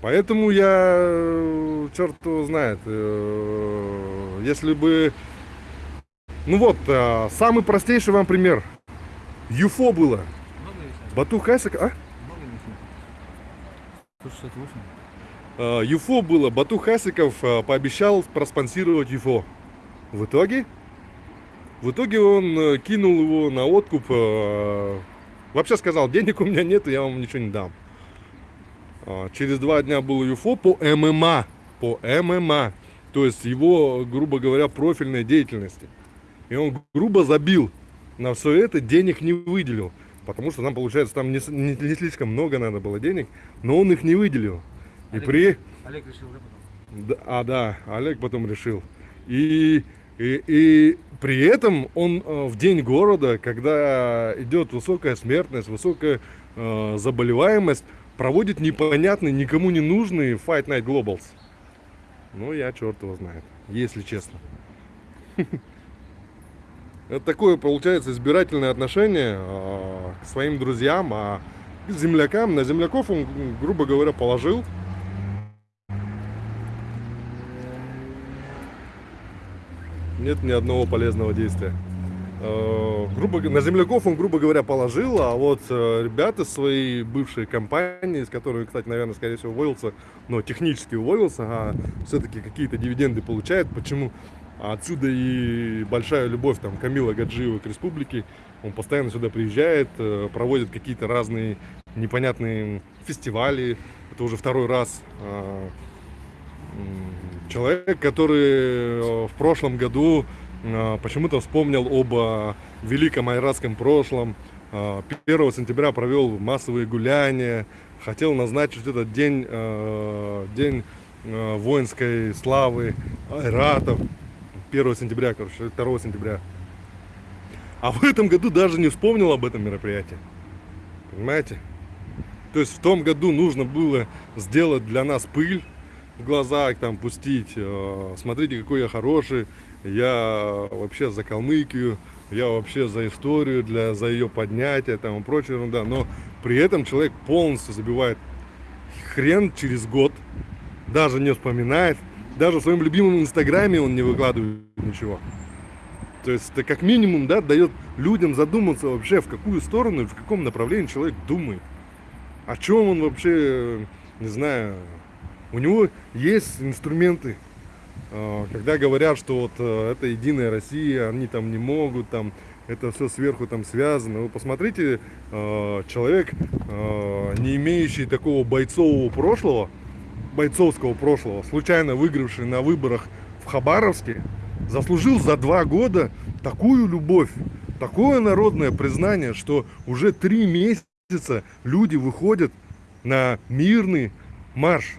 Поэтому я, э, черт его знает, если бы, ну вот, самый простейший вам пример, ЮФО было? Бату Хасик, а? Много весят? 168? э, ЮФО было, Бату Хасиков э, пообещал проспонсировать ЮФО. В итоге, в итоге он э, кинул его на откуп, вообще сказал, денег у меня нет, я вам ничего не дам. А, Через два дня был ЮФО по ММА, по ММА, то есть его, грубо говоря, профильной деятельности. И он грубо забил на все это, денег не выделил. Потому что там, получается, там не, не- не слишком много надо было денег, но он их не выделил. И Олег, при... Олег решил уже потом. Да, а, да, Олег потом решил. И, и, и при этом он э, в день города, когда идет высокая смертность, высокая э, заболеваемость, проводит непонятный, никому не нужный Fight Night Globals. Ну, я черт его знает, если честно. Это такое, получается, избирательное отношение э, к своим друзьям, а к землякам, на земляков он, грубо говоря, положил. нет ни одного полезного действия. Э, грубо, на земляков он, грубо говоря, положил, а вот э, ребята своей бывшей компании, с которой, кстати, наверное, скорее всего, уволился, но технически уволился, а все-таки какие-то дивиденды получает. Почему? Отсюда и большая любовь там Камила Гаджиева к республике. Он постоянно сюда приезжает, э, проводит какие-то разные непонятные фестивали. Это уже второй раз. М, человек, который э, в прошлом году э, почему-то вспомнил об э, великом айратском прошлом. Э, 1 сентября провел массовые гуляния, хотел назначить этот день, день воинской славы айратов. 1 сентября, короче, 2 сентября. А в этом году даже не вспомнил об этом мероприятии. Понимаете? То есть в том году нужно было сделать для нас пыль, в глаза там пустить. э, Смотрите, какой я хороший. Я вообще за Калмыкию. Я вообще за историю, для, за ее поднятие там и прочая ерунда. Но при этом человек полностью забивает хрен через год. Даже не вспоминает. Даже в своем любимом инстаграме он не выкладывает ничего. То есть это как минимум, да, дает людям задуматься вообще, в какую сторону в каком направлении человек думает. О чем он вообще, не знаю, у него есть инструменты, э, когда говорят, что вот э, это единая Россия, они там не могут, там это все сверху там связано. Вы посмотрите, э, человек, э, не имеющий такого бойцового прошлого, бойцовского прошлого, случайно выигравший на выборах в Хабаровске, заслужил за два года такую любовь, такое народное признание, что уже три месяца люди выходят на мирный марш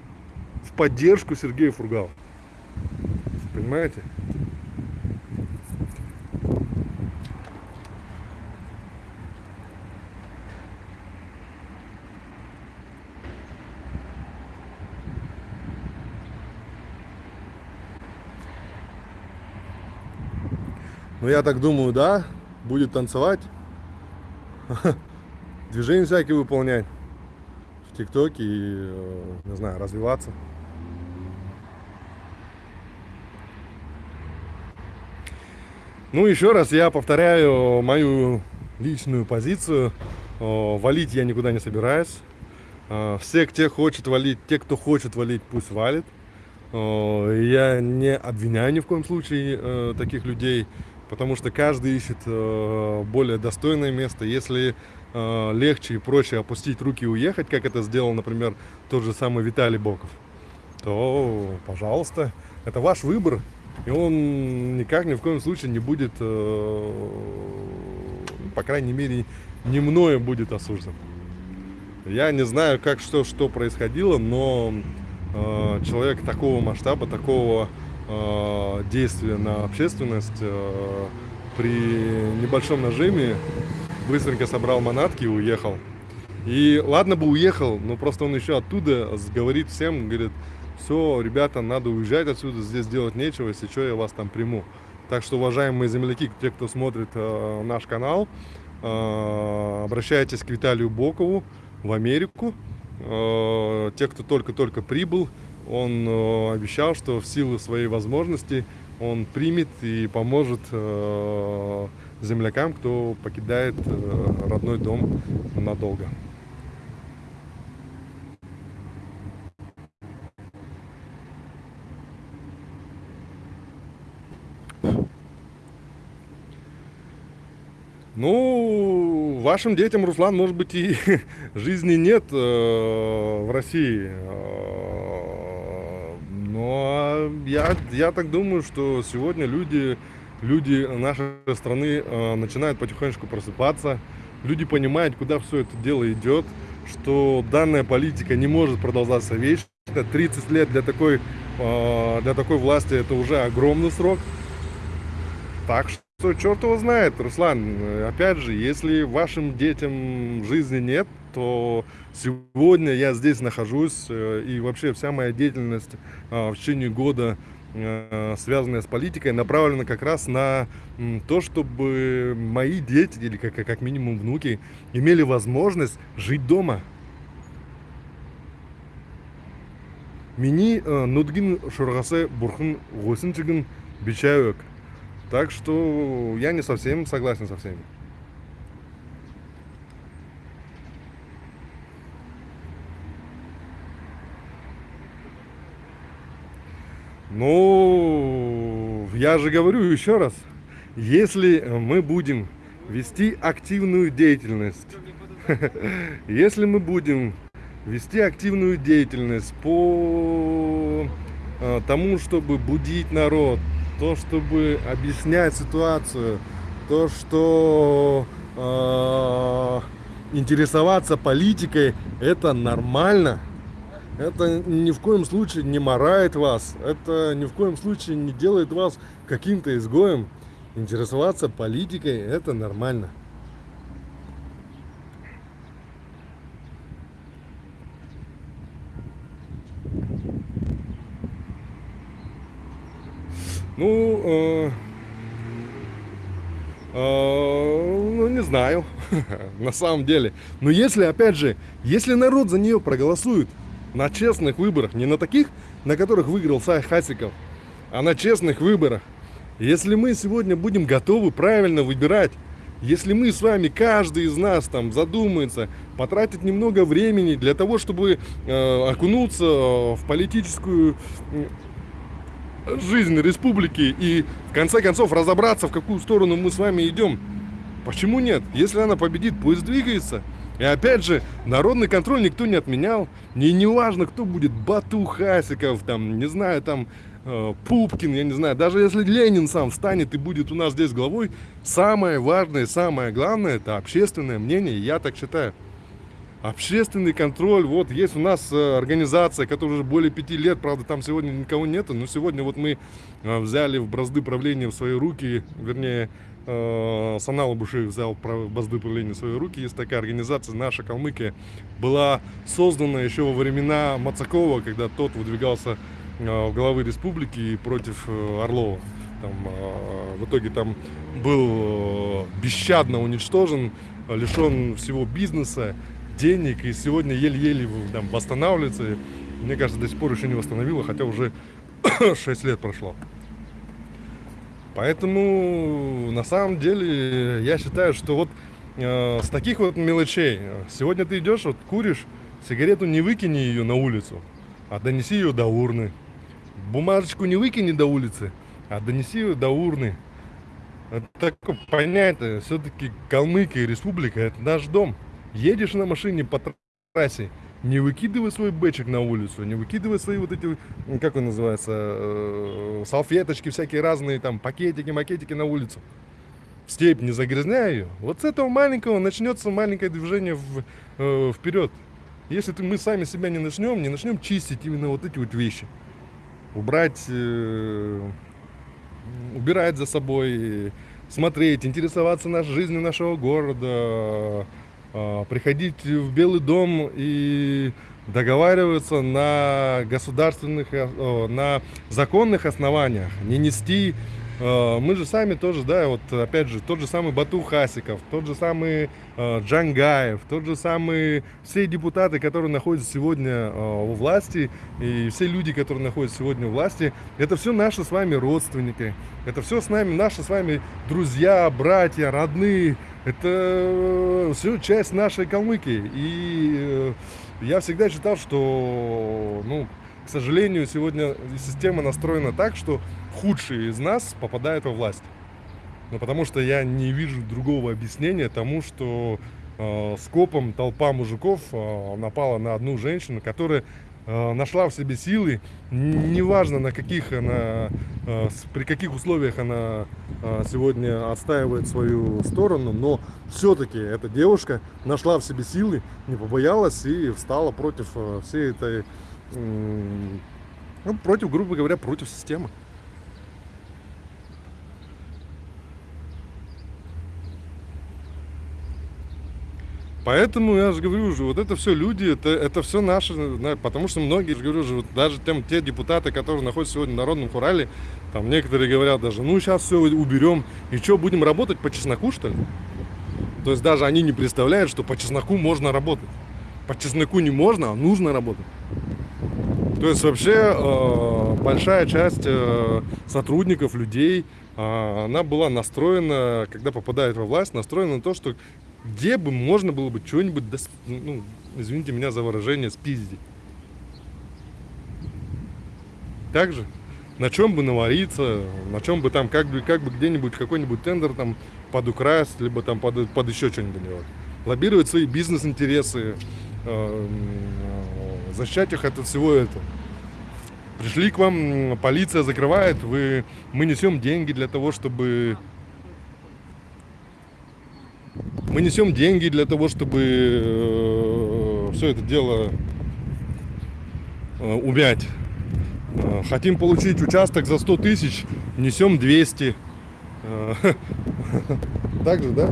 в поддержку Сергея Фургала. Понимаете? Ну, я так думаю, да, будет танцевать, движения всякие выполнять в ТикТоке и, э, не знаю, развиваться. Ну, еще раз я повторяю мою личную позицию. О, Валить я никуда не собираюсь. А, Все, кто хочет валить, те, кто хочет валить, пусть валит. Я не обвиняю ни в коем случае э, таких людей, потому что каждый ищет э, более достойное место. Если э, легче и проще опустить руки и уехать, как это сделал, например, тот же самый Виталий Боков, то, пожалуйста, это ваш выбор, и он никак ни в коем случае не будет, э, по крайней мере, не мною будет осужден. Я не знаю, как что, что происходило, но э, человек такого масштаба, такого э, действия на общественность э, при небольшом нажиме быстренько собрал манатки и уехал. И ладно бы уехал, но просто он еще оттуда говорит всем, говорит, все, ребята, надо уезжать отсюда, здесь делать нечего, если что, я вас там приму. Так что, уважаемые земляки, те, кто смотрит э, наш канал, э, обращайтесь к Виталию Бокову в Америку. Э, те, кто только-только прибыл, он э, обещал, что в силу своей возможности он примет и поможет э, землякам, кто покидает э, родной дом надолго. Ну, вашим детям, Руслан, может быть, и жизни нет в России Э, Но я, я так думаю, что сегодня люди, люди нашей страны э, начинают потихонечку просыпаться. Люди понимают, куда все это дело идет, что данная политика не может продолжаться вечно. 30 лет для такой, э, для такой власти это уже огромный срок. Так что черт его знает, Руслан. Опять же, если вашим детям жизни нет, то сегодня я здесь нахожусь, э, и вообще вся моя деятельность э, в течение года, э, связанная с политикой, направлена как раз на то, чтобы мои дети, или как, минимум внуки, имели возможность жить дома. Мини нудгин шургасы бурхын госинчигин бичаек. Так что я не совсем согласен со всеми. Ну, я же говорю еще раз, если мы будем вести активную деятельность, если мы будем вести активную деятельность по э, тому, чтобы будить народ, то, чтобы объяснять ситуацию, то, что э, интересоваться политикой, это нормально. Это ни в коем случае не морает вас, это ни в коем случае не делает вас каким-то изгоем. Интересоваться политикой это нормально. Ну, э, э, ну не знаю, на самом деле. Но если, опять же, если народ за нее проголосует на честных выборах, не на таких, на которых выиграл Сай Хасиков, а на честных выборах, если мы сегодня будем готовы правильно выбирать, если мы с вами, каждый из нас там задумается, потратить немного времени для того, чтобы э, окунуться в политическую жизнь республики и в конце концов разобраться, в какую сторону мы с вами идем. Почему нет? Если она победит, пусть двигается. И опять же, народный контроль никто не отменял. Не, не важно, кто будет, Бату Хасиков, там, не знаю, там, э, Пупкин, я не знаю. Даже если Ленин сам встанет и будет у нас здесь главой, самое важное, самое главное, это общественное мнение, я так считаю. Общественный контроль, вот есть у нас э, организация, которая уже более пяти лет, правда там сегодня никого нету, но сегодня вот мы э, взяли в бразды правления в свои руки, вернее, Санал Буши взял бразды правления в свои руки, есть такая организация, наша Калмыкия, была создана еще во времена Мацакова, когда тот выдвигался в главы республики против Орлова. Там, в итоге там был бесщадно уничтожен, лишен всего бизнеса, денег, и сегодня еле-еле восстанавливается. Мне кажется, до сих пор еще не восстановила, хотя уже 6 лет прошло. Поэтому, на самом деле, я считаю, что вот э, с таких вот мелочей, сегодня ты идешь, вот куришь, сигарету не выкини ее на улицу, а донеси ее до урны. Бумажечку не выкини до улицы, а донеси ее до урны. Это такое понятие, все-таки Калмыкия республика, это наш дом. Едешь на машине по трассе, не выкидывай свой бэчик на улицу, не выкидывай свои вот эти, как он называется, э, салфеточки всякие разные, там, пакетики, макетики на улицу. В степь не загрязняй ее. Вот с этого маленького начнется маленькое движение в, э, вперед. Если ты, мы сами себя не начнем, не начнем чистить именно вот эти вот вещи. Убрать, э, убирать за собой, смотреть, интересоваться нашей жизнью нашего города, приходить в Белый дом и договариваться на государственных, э, на законных основаниях, не нести э, мы же сами тоже, да, вот опять же, тот же самый Бату Хасиков, тот же самый э, Джангаев, тот же самый, все депутаты, которые находятся сегодня у власти, и все люди, которые находятся сегодня у власти, это все наши с вами родственники, это все с нами, наши с вами друзья, братья, родные, это э, все часть нашей Калмыкии. И э, я всегда считал, что, ну, к сожалению, сегодня система настроена так, что худшие из нас попадают во власть. Ну, потому что я не вижу другого объяснения тому, что э, скопом толпа мужиков э, напала на одну женщину, которая нашла в себе силы, неважно на каких она, э, при каких условиях она э, сегодня отстаивает свою сторону, но все-таки эта девушка нашла в себе силы, не побоялась и встала против э, всей этой, ну, против, грубо говоря, против системы. Поэтому я же говорю же, вот это все люди, это, это все наши, на- потому что многие, я же говорю же, вот даже тем, те депутаты, которые находятся сегодня в Народном Хурале, там некоторые говорят даже, ну сейчас все уберем, и что, будем работать по чесноку, что ли? То есть даже они не представляют, что по чесноку можно работать. По чесноку не можно, а нужно работать. То есть вообще э, большая часть э, сотрудников, людей, э, она была настроена, когда попадает во власть, настроена на то, что где бы можно было бы что-нибудь, дос- ну, извините меня за выражение, спиздить. Также на чем бы навариться, на чем бы там как бы, как бы где-нибудь какой-нибудь тендер там подукрасть, либо там под, под еще что-нибудь делать. Лоббировать свои бизнес-интересы, э, м, защищать их от всего этого. Пришли к вам, полиция закрывает, вы, мы несем деньги для того, чтобы мы несем деньги для того, чтобы все это дело э, умять. Э, Хотим получить участок за 100 тысяч, несем 200. Э, Так же, да?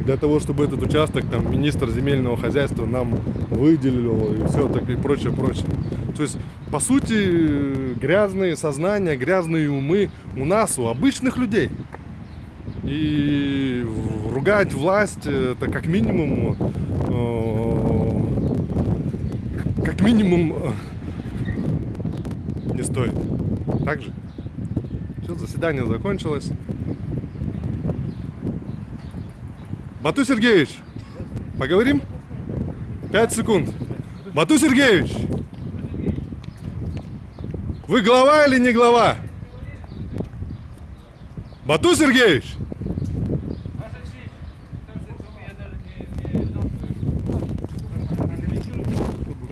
Для того, чтобы этот участок там министр земельного хозяйства нам выделил и все так и прочее, прочее. То есть, по сути, грязные сознания, грязные умы у нас, у обычных людей. И ругать власть это как минимум э, как минимум э, не стоит. Так же? Все, заседание закончилось. Бату Сергеевич, поговорим? Пять секунд. Бату Сергеевич, вы глава или не глава? Бату Сергеевич!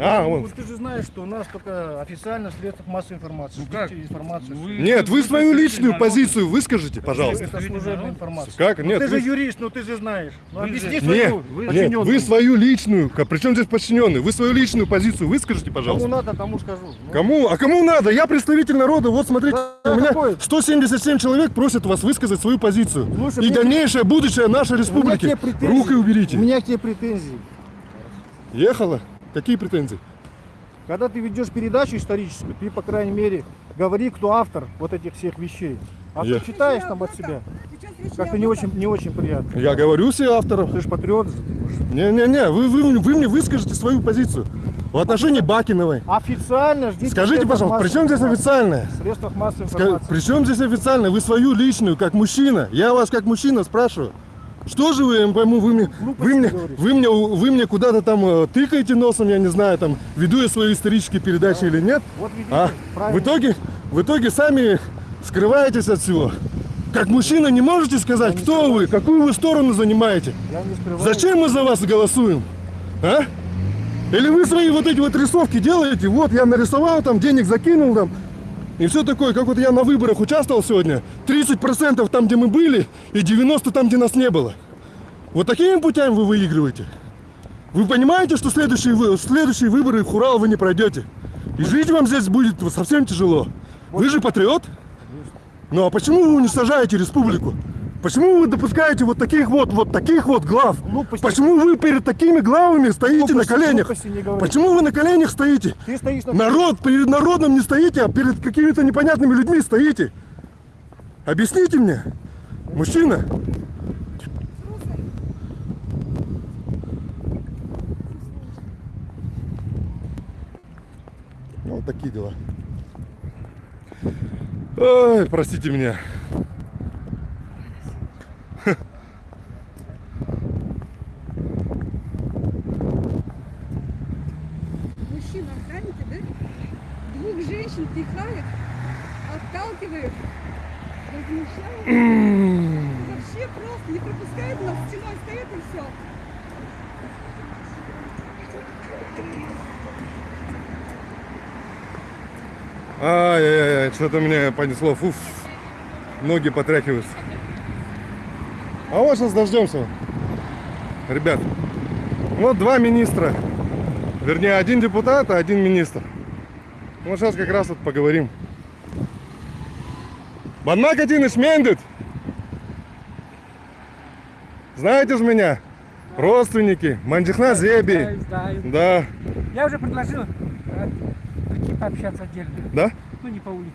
А, Ну, он. ты же знаешь, что у нас только официально в средствах массовой информации. Ну как? Информацию. Вы- Нет, вы свою личную позицию выскажите, пожалуйста. Это служебная информация. Как? Ну, Нет, ты же вы- юрист, ну ты же знаешь. Ну Вы объясни же- свою Нет, нет, вы свою личную, при чем здесь подчиненный? Вы свою личную позицию выскажите, Кому пожалуйста. надо, тому скажу. Ну, Кому? А кому надо? Я представитель народа. Вот смотрите, Да, у меня какой? 177 человек просят вас высказать свою позицию. Слушай, И мне- дальнейшее будущее нашей республики. Руки уберите. У меня к тебе претензии. Ехала? Какие претензии? Когда ты ведешь передачу историческую, ты, по крайней мере, говори, кто автор вот этих всех вещей. А Я- ты читаешь там от себя. Как-то не очень, не очень приятно. Я говорю все авторов. Ты же патриот. Не-не-не, вы, вы, вы мне выскажите свою позицию в отношении Бакиновой. Официально ждите. Скажите, пожалуйста, при чем здесь официальное? В средствах массовой информации. При чем здесь официально? Вы свою личную, как мужчина. Я вас как мужчина спрашиваю. Что же вы, я не пойму, вы мне, Глупости вы мне, вы мне, вы мне куда-то там э, тыкаете носом, я не знаю, там, веду я свои исторические передачи или нет. Вот видите, А правильно. в итоге, в итоге сами скрываетесь от всего. Как мужчина не можете сказать, кто вы, какую вы сторону занимаете? Я не скрываю. Зачем мы за вас голосуем? А? Или вы свои вот эти вот рисовки делаете? Вот я нарисовал, там денег закинул там. И все такое, как вот я на выборах участвовал сегодня. 30% там, где мы были, и 90% там, где нас не было. Вот такими путями вы выигрываете. Вы понимаете, что следующие, вы- следующие выборы в Хурал вы не пройдете? И жить вам здесь будет совсем тяжело. Вы же патриот? Ну а почему вы уничтожаете республику? Почему вы допускаете вот таких вот, вот таких вот глав? Глупости. Почему вы перед такими главами стоите на Глупости, коленях? не говори. Почему вы на коленях стоите? Ты стоишь на... Народ перед народом не стоите, а перед какими-то непонятными людьми стоите. Объясните мне, мужчина. Ну, вот такие дела. Ой, простите меня. Мужчина, охраните, да? Двух женщин возмущают. просто не пропускают нас, стеной стоят и все. Ай-яй-яй, что-то меня понесло. Фуф, ноги потряхиваются. А вот сейчас дождемся. Ребят, вот два министра. Вернее, один депутат, а один министр. Вот сейчас как раз вот поговорим. Банмак один Мендит. Знаете же меня? Родственники. Манджихна Зеби. Знаю. Да. Я уже предложил э, прийти пообщаться отдельно. Да? Ну, не по улице.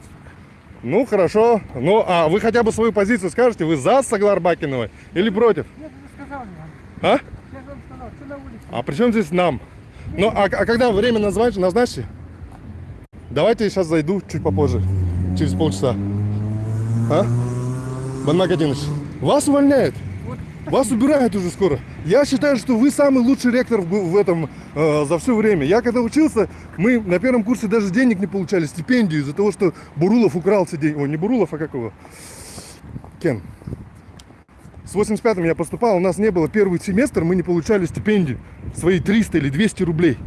Ну, хорошо. Ну, а вы хотя бы свою позицию скажете? Вы за Саглар Бакиновой или против? Я же сказал вам. А? Я же вам сказал, что на улице. А при чем здесь нам? Ну, а, а когда время назвать, назначьте? Давайте я сейчас зайду чуть попозже. Через полчаса. А? Банмак Адинович, вас увольняют. Вас убирают уже скоро. Я считаю, что вы самый лучший ректор в, в этом э, за все время. Я когда учился, мы на первом курсе даже денег не получали, стипендию из-за того, что Бурулов украл все деньги. Ой, не Бурулов, а как его? Кен. С 85-м я поступал, у нас не было первый семестр, мы не получали стипендию. Свои 300 или 200 рублей.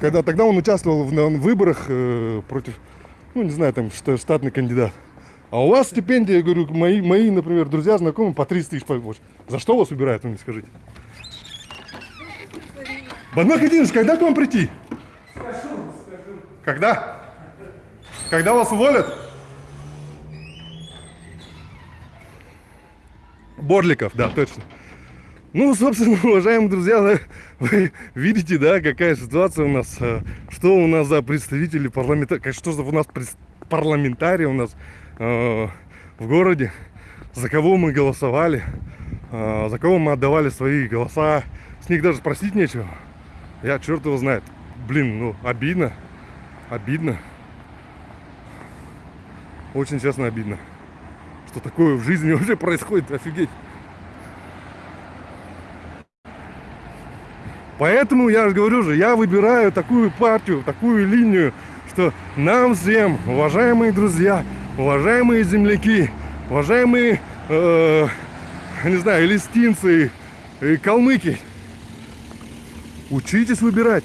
Когда тогда он участвовал в, на выборах э, против, ну не знаю, там что, штатный кандидат. А у вас стипендия, я говорю, мои, мои, например, друзья, знакомые по 30 тысяч получат. За что вас убирают, вы мне скажите? Банмак Владимирович, когда к вам прийти? Когда? Когда вас уволят? Борликов, да, точно. Ну, собственно, уважаемые друзья, вы видите, да, какая ситуация у нас, э, что у нас за представители парламента, что за у нас парламентарии у нас э, в городе, за кого мы голосовали, э, за кого мы отдавали свои голоса, с них даже спросить нечего. Я черт его знает. Блин, ну, обидно, обидно. Очень честно обидно. Что такое в жизни вообще происходит, офигеть. Поэтому я же говорю же, я выбираю такую партию, такую линию, что нам всем, уважаемые друзья, уважаемые земляки, уважаемые, э, не знаю, листинцы, и калмыки, учитесь выбирать.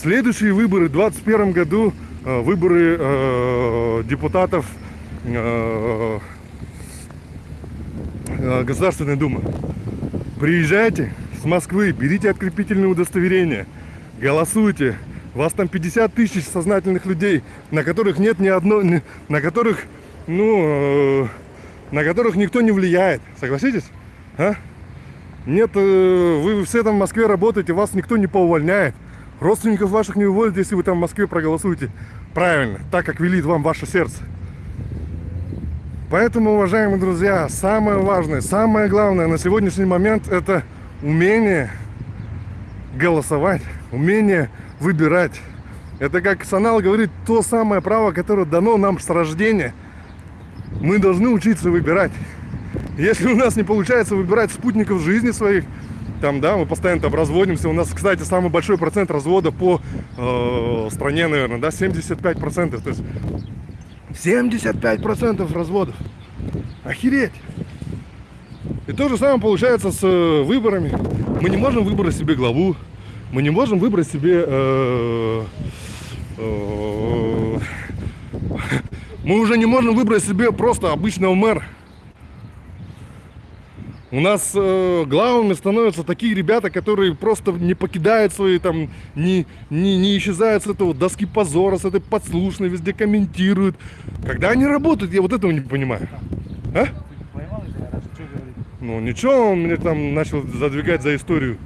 Следующие выборы в 2021 году, э, выборы э, депутатов э, э, Государственной Думы. Приезжайте с Москвы, берите открепительное удостоверение, голосуйте. Вас там 50 тысяч сознательных людей, на которых нет ни одной, на которых, ну, э, на которых никто не влияет. Согласитесь? А? Нет, э, вы все там в Москве работаете, вас никто не поувольняет. Родственников ваших не уволят, если вы там в Москве проголосуете правильно, так как велит вам ваше сердце. Поэтому, уважаемые друзья, самое важное, самое главное на сегодняшний момент это умение голосовать, умение выбирать. Это, как Санал говорит, то самое право, которое дано нам с рождения. Мы должны учиться выбирать. Если у нас не получается выбирать спутников жизни своих, там, да, мы постоянно там разводимся. У нас, кстати, самый большой процент развода по э, стране, наверное, да, 75%. То есть 75% разводов. Охереть. И то же самое получается с э, выборами. Мы не можем выбрать себе главу. Мы не можем выбрать себе... э, э, мы уже не можем выбрать себе просто обычного мэра. У нас э, главами становятся такие ребята, которые просто не покидают свои там, не, не, не исчезают с этого доски позора, с этой подслушной, везде комментируют. Когда они работают, я вот этого не понимаю. А? Ну ничего, он мне там начал задвигать за историю.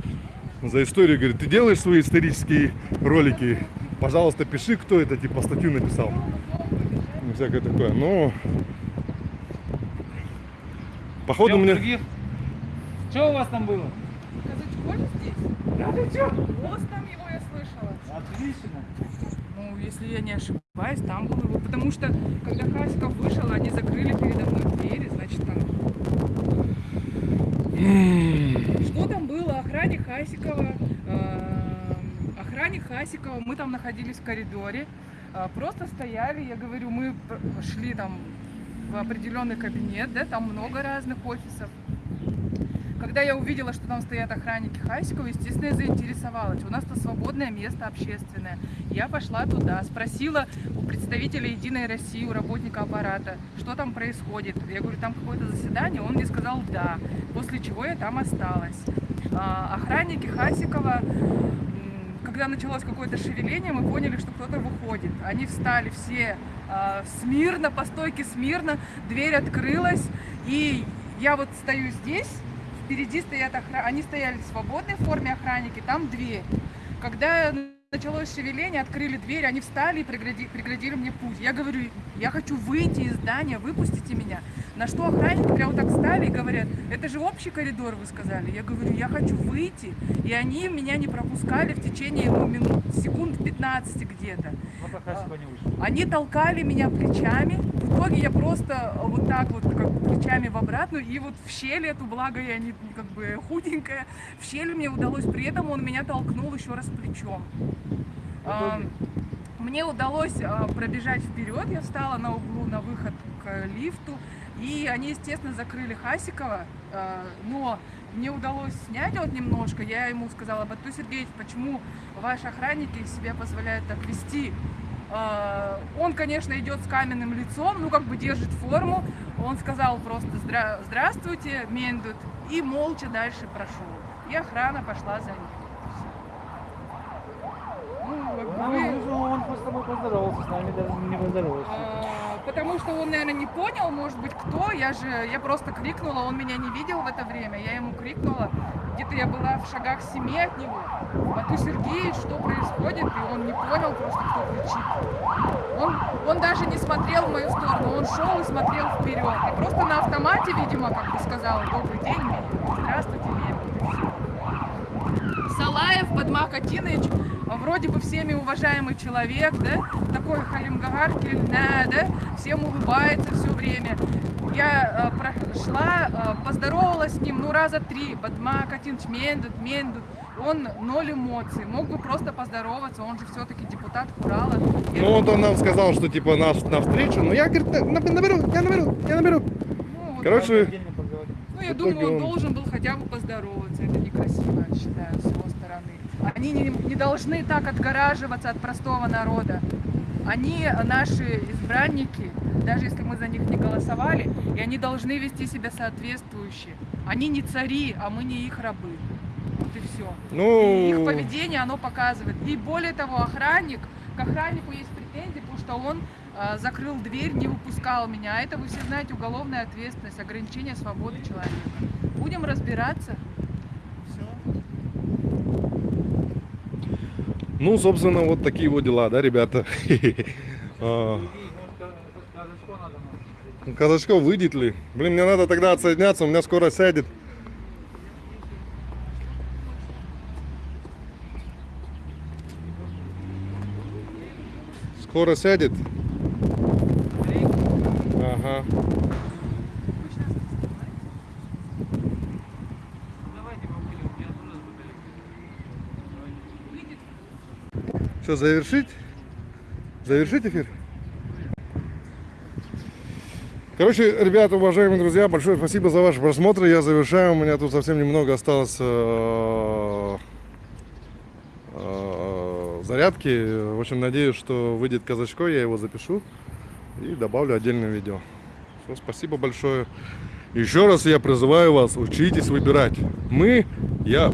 За историю, говорит, ты делаешь свои исторические ролики, пожалуйста, пиши, кто это, типа, статью написал. Ну, всякое такое. Ну, походу мне... других? Что у вас там было? Казачколь здесь? Да ты? Голос там его я слышала. Отлично. Ну, если я не ошибаюсь, там был его. Потому что, когда Хасиков вышел, они закрыли передо мной двери, значит, там... Что там было? Охране Хасикова, эм, охране Хасикова, мы там находились в коридоре, э, просто стояли, я говорю, мы шли там в определенный кабинет, да, там много разных офисов. Когда я увидела, что там стоят охранники Хасикова, естественно, я заинтересовалась. У нас-то свободное место общественное. Я пошла туда, спросила у представителя Единой России, у работника аппарата, что там происходит. Я говорю, там какое-то заседание, он мне сказал «да», после чего я там осталась. А, охранники Хасикова, когда началось какое-то шевеление, мы поняли, что кто-то выходит. Они встали все а, смирно, по стойке смирно, дверь открылась, и я вот стою здесь, впереди стоят охранники, они стояли в свободной форме охранники, там дверь. Когда началось шевеление, открыли дверь, они встали и прегради- преградили мне путь. Я говорю, я хочу выйти из здания, выпустите меня. На что охранники прямо так стали и говорят, это же общий коридор, вы сказали. Я говорю, я хочу выйти. И они меня не пропускали в течение ну, минут, секунд 15 где-то. Они толкали меня плечами. Итоге я просто вот так вот как бы плечами в обратную. И вот в щель эту, благо я не как бы худенькая, в щель мне удалось. При этом он меня толкнул еще раз плечом. А, Мне удалось а, пробежать вперед. Я встала на углу на выход к лифту. И они, естественно, закрыли Хасикова. а, Но мне удалось снять вот немножко. Я ему сказала, Бату Сергеевич, почему ваши охранники себя позволяют так вести? А, Он, конечно, идет с каменным лицом, ну, как бы держит форму. Он сказал просто «Здра- «Здравствуйте, Мендут», и молча дальше прошел. И охрана пошла за ним. Ну, как бы вы- Он просто тобой поздоровался, с нами даже не поздоровался. а, Потому что он, наверное, не понял, может быть, кто. Я же, я просто крикнула, он меня не видел в это время. Я ему крикнула, где-то я была в шагах семи от него. Бату Сергеевич, что происходит? И он не понял просто, кто кричит. Он, он даже не смотрел в мою сторону, он шел и смотрел вперед. И просто на автомате, видимо, как бы сказал, добрый день, здравствуйте, всё. Салаев Бадмак Атинович, вроде бы всеми уважаемый человек, да, такой халимгагар, да, да, всем улыбается все время. Я э, прошла, э, поздоровалась с ним, ну, раза три, Бадмак Атинович, Мендут, Мендут, он ноль эмоций, мог бы просто поздороваться, он же все-таки депутат Курала. Ну, вот он нам сказал, что типа нас на встречу, но я, говорит, на- на- наберу, я наберу, я наберу. ну, вот Короче. Ну, я думаю, он должен был хотя бы поздороваться. Это некрасиво, считаю. Они не, не должны так отгораживаться от простого народа. Они наши избранники, даже если мы за них не голосовали, и они должны вести себя соответствующе. Они не цари, а мы не их рабы. Вот и все. ну, И их поведение, оно показывает. И более того, охранник, к охраннику есть претензии, потому что он а, закрыл дверь, не выпускал меня. А это, вы все знаете, уголовная ответственность, ограничение свободы человека. Будем разбираться. Все. Ну, собственно, вот такие вот дела, да, ребята. А, Казачков выйдет ли? Блин, мне надо тогда отсоединяться, у меня скоро сядет. Скоро сядет. Что, завершить? Завершить эфир? Короче, ребята, уважаемые друзья, большое спасибо за ваш просмотр. Я завершаю. У меня тут совсем немного осталось э, э, зарядки. В общем, надеюсь, что выйдет казачко, я его запишу и добавлю отдельное видео. Все, спасибо большое. Еще раз я призываю вас, учитесь выбирать. Мы, я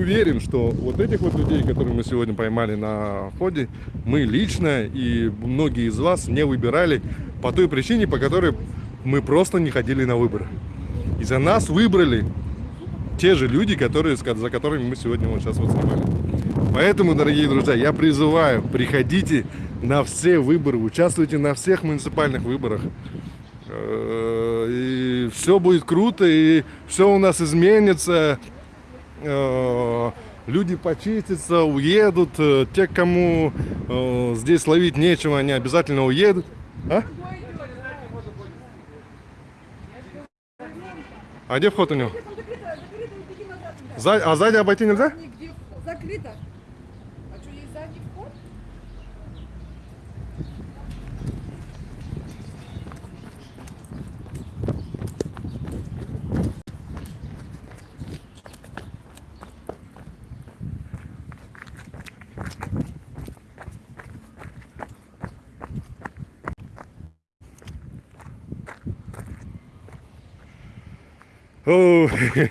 уверен, что вот этих вот людей, которые мы сегодня поймали на входе, мы лично и многие из вас не выбирали по той причине, по которой мы просто не ходили на выборы. И за нас выбрали те же люди, которые, за которыми мы сегодня вот сейчас вот снимали. Поэтому, дорогие друзья, я призываю, приходите на все выборы, участвуйте на всех муниципальных выборах. Э, И все будет круто, и все у нас изменится. Э, Люди почистятся, уедут. Э, Те, кому э, здесь ловить нечего, они обязательно уедут. А? А где вход у него? А сзади обойти нельзя? Закрыто.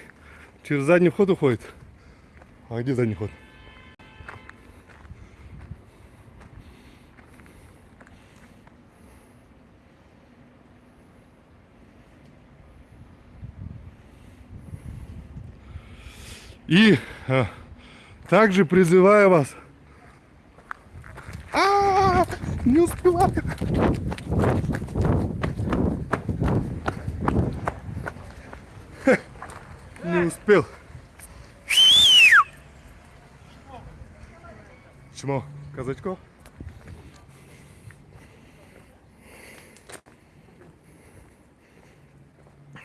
Через задний вход уходит. А где задний ход? И а, также призываю вас. А, не успеваю. Не успел. Чмо, казачков?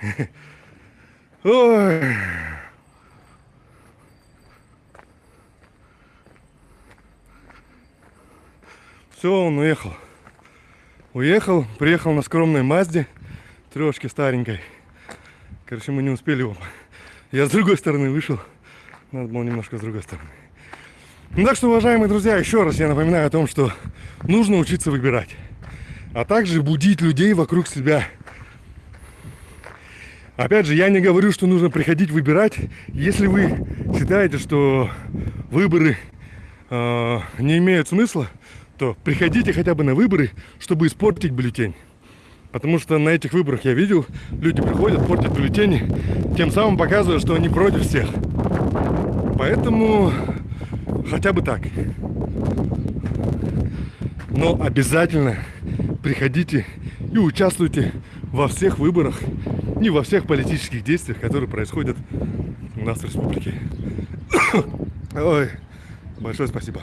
Ой. Все, он уехал. Уехал, приехал на скромной Мазде, трешке старенькой. Короче, мы не успели его. Я с другой стороны вышел. Надо было немножко с другой стороны. Ну, так что, уважаемые друзья, еще раз я напоминаю о том, что нужно учиться выбирать. А также будить людей вокруг себя. Опять же, я не говорю, что нужно приходить выбирать. Если вы считаете, что выборы э, не имеют смысла, то приходите хотя бы на выборы, чтобы испортить бюллетень. Потому что на этих выборах я видел, люди приходят, портят бюллетени, тем самым показывая, что они против всех. Поэтому хотя бы так. Но обязательно приходите и участвуйте во всех выборах и во всех политических действиях, которые происходят у нас в республике. Ой, большое спасибо.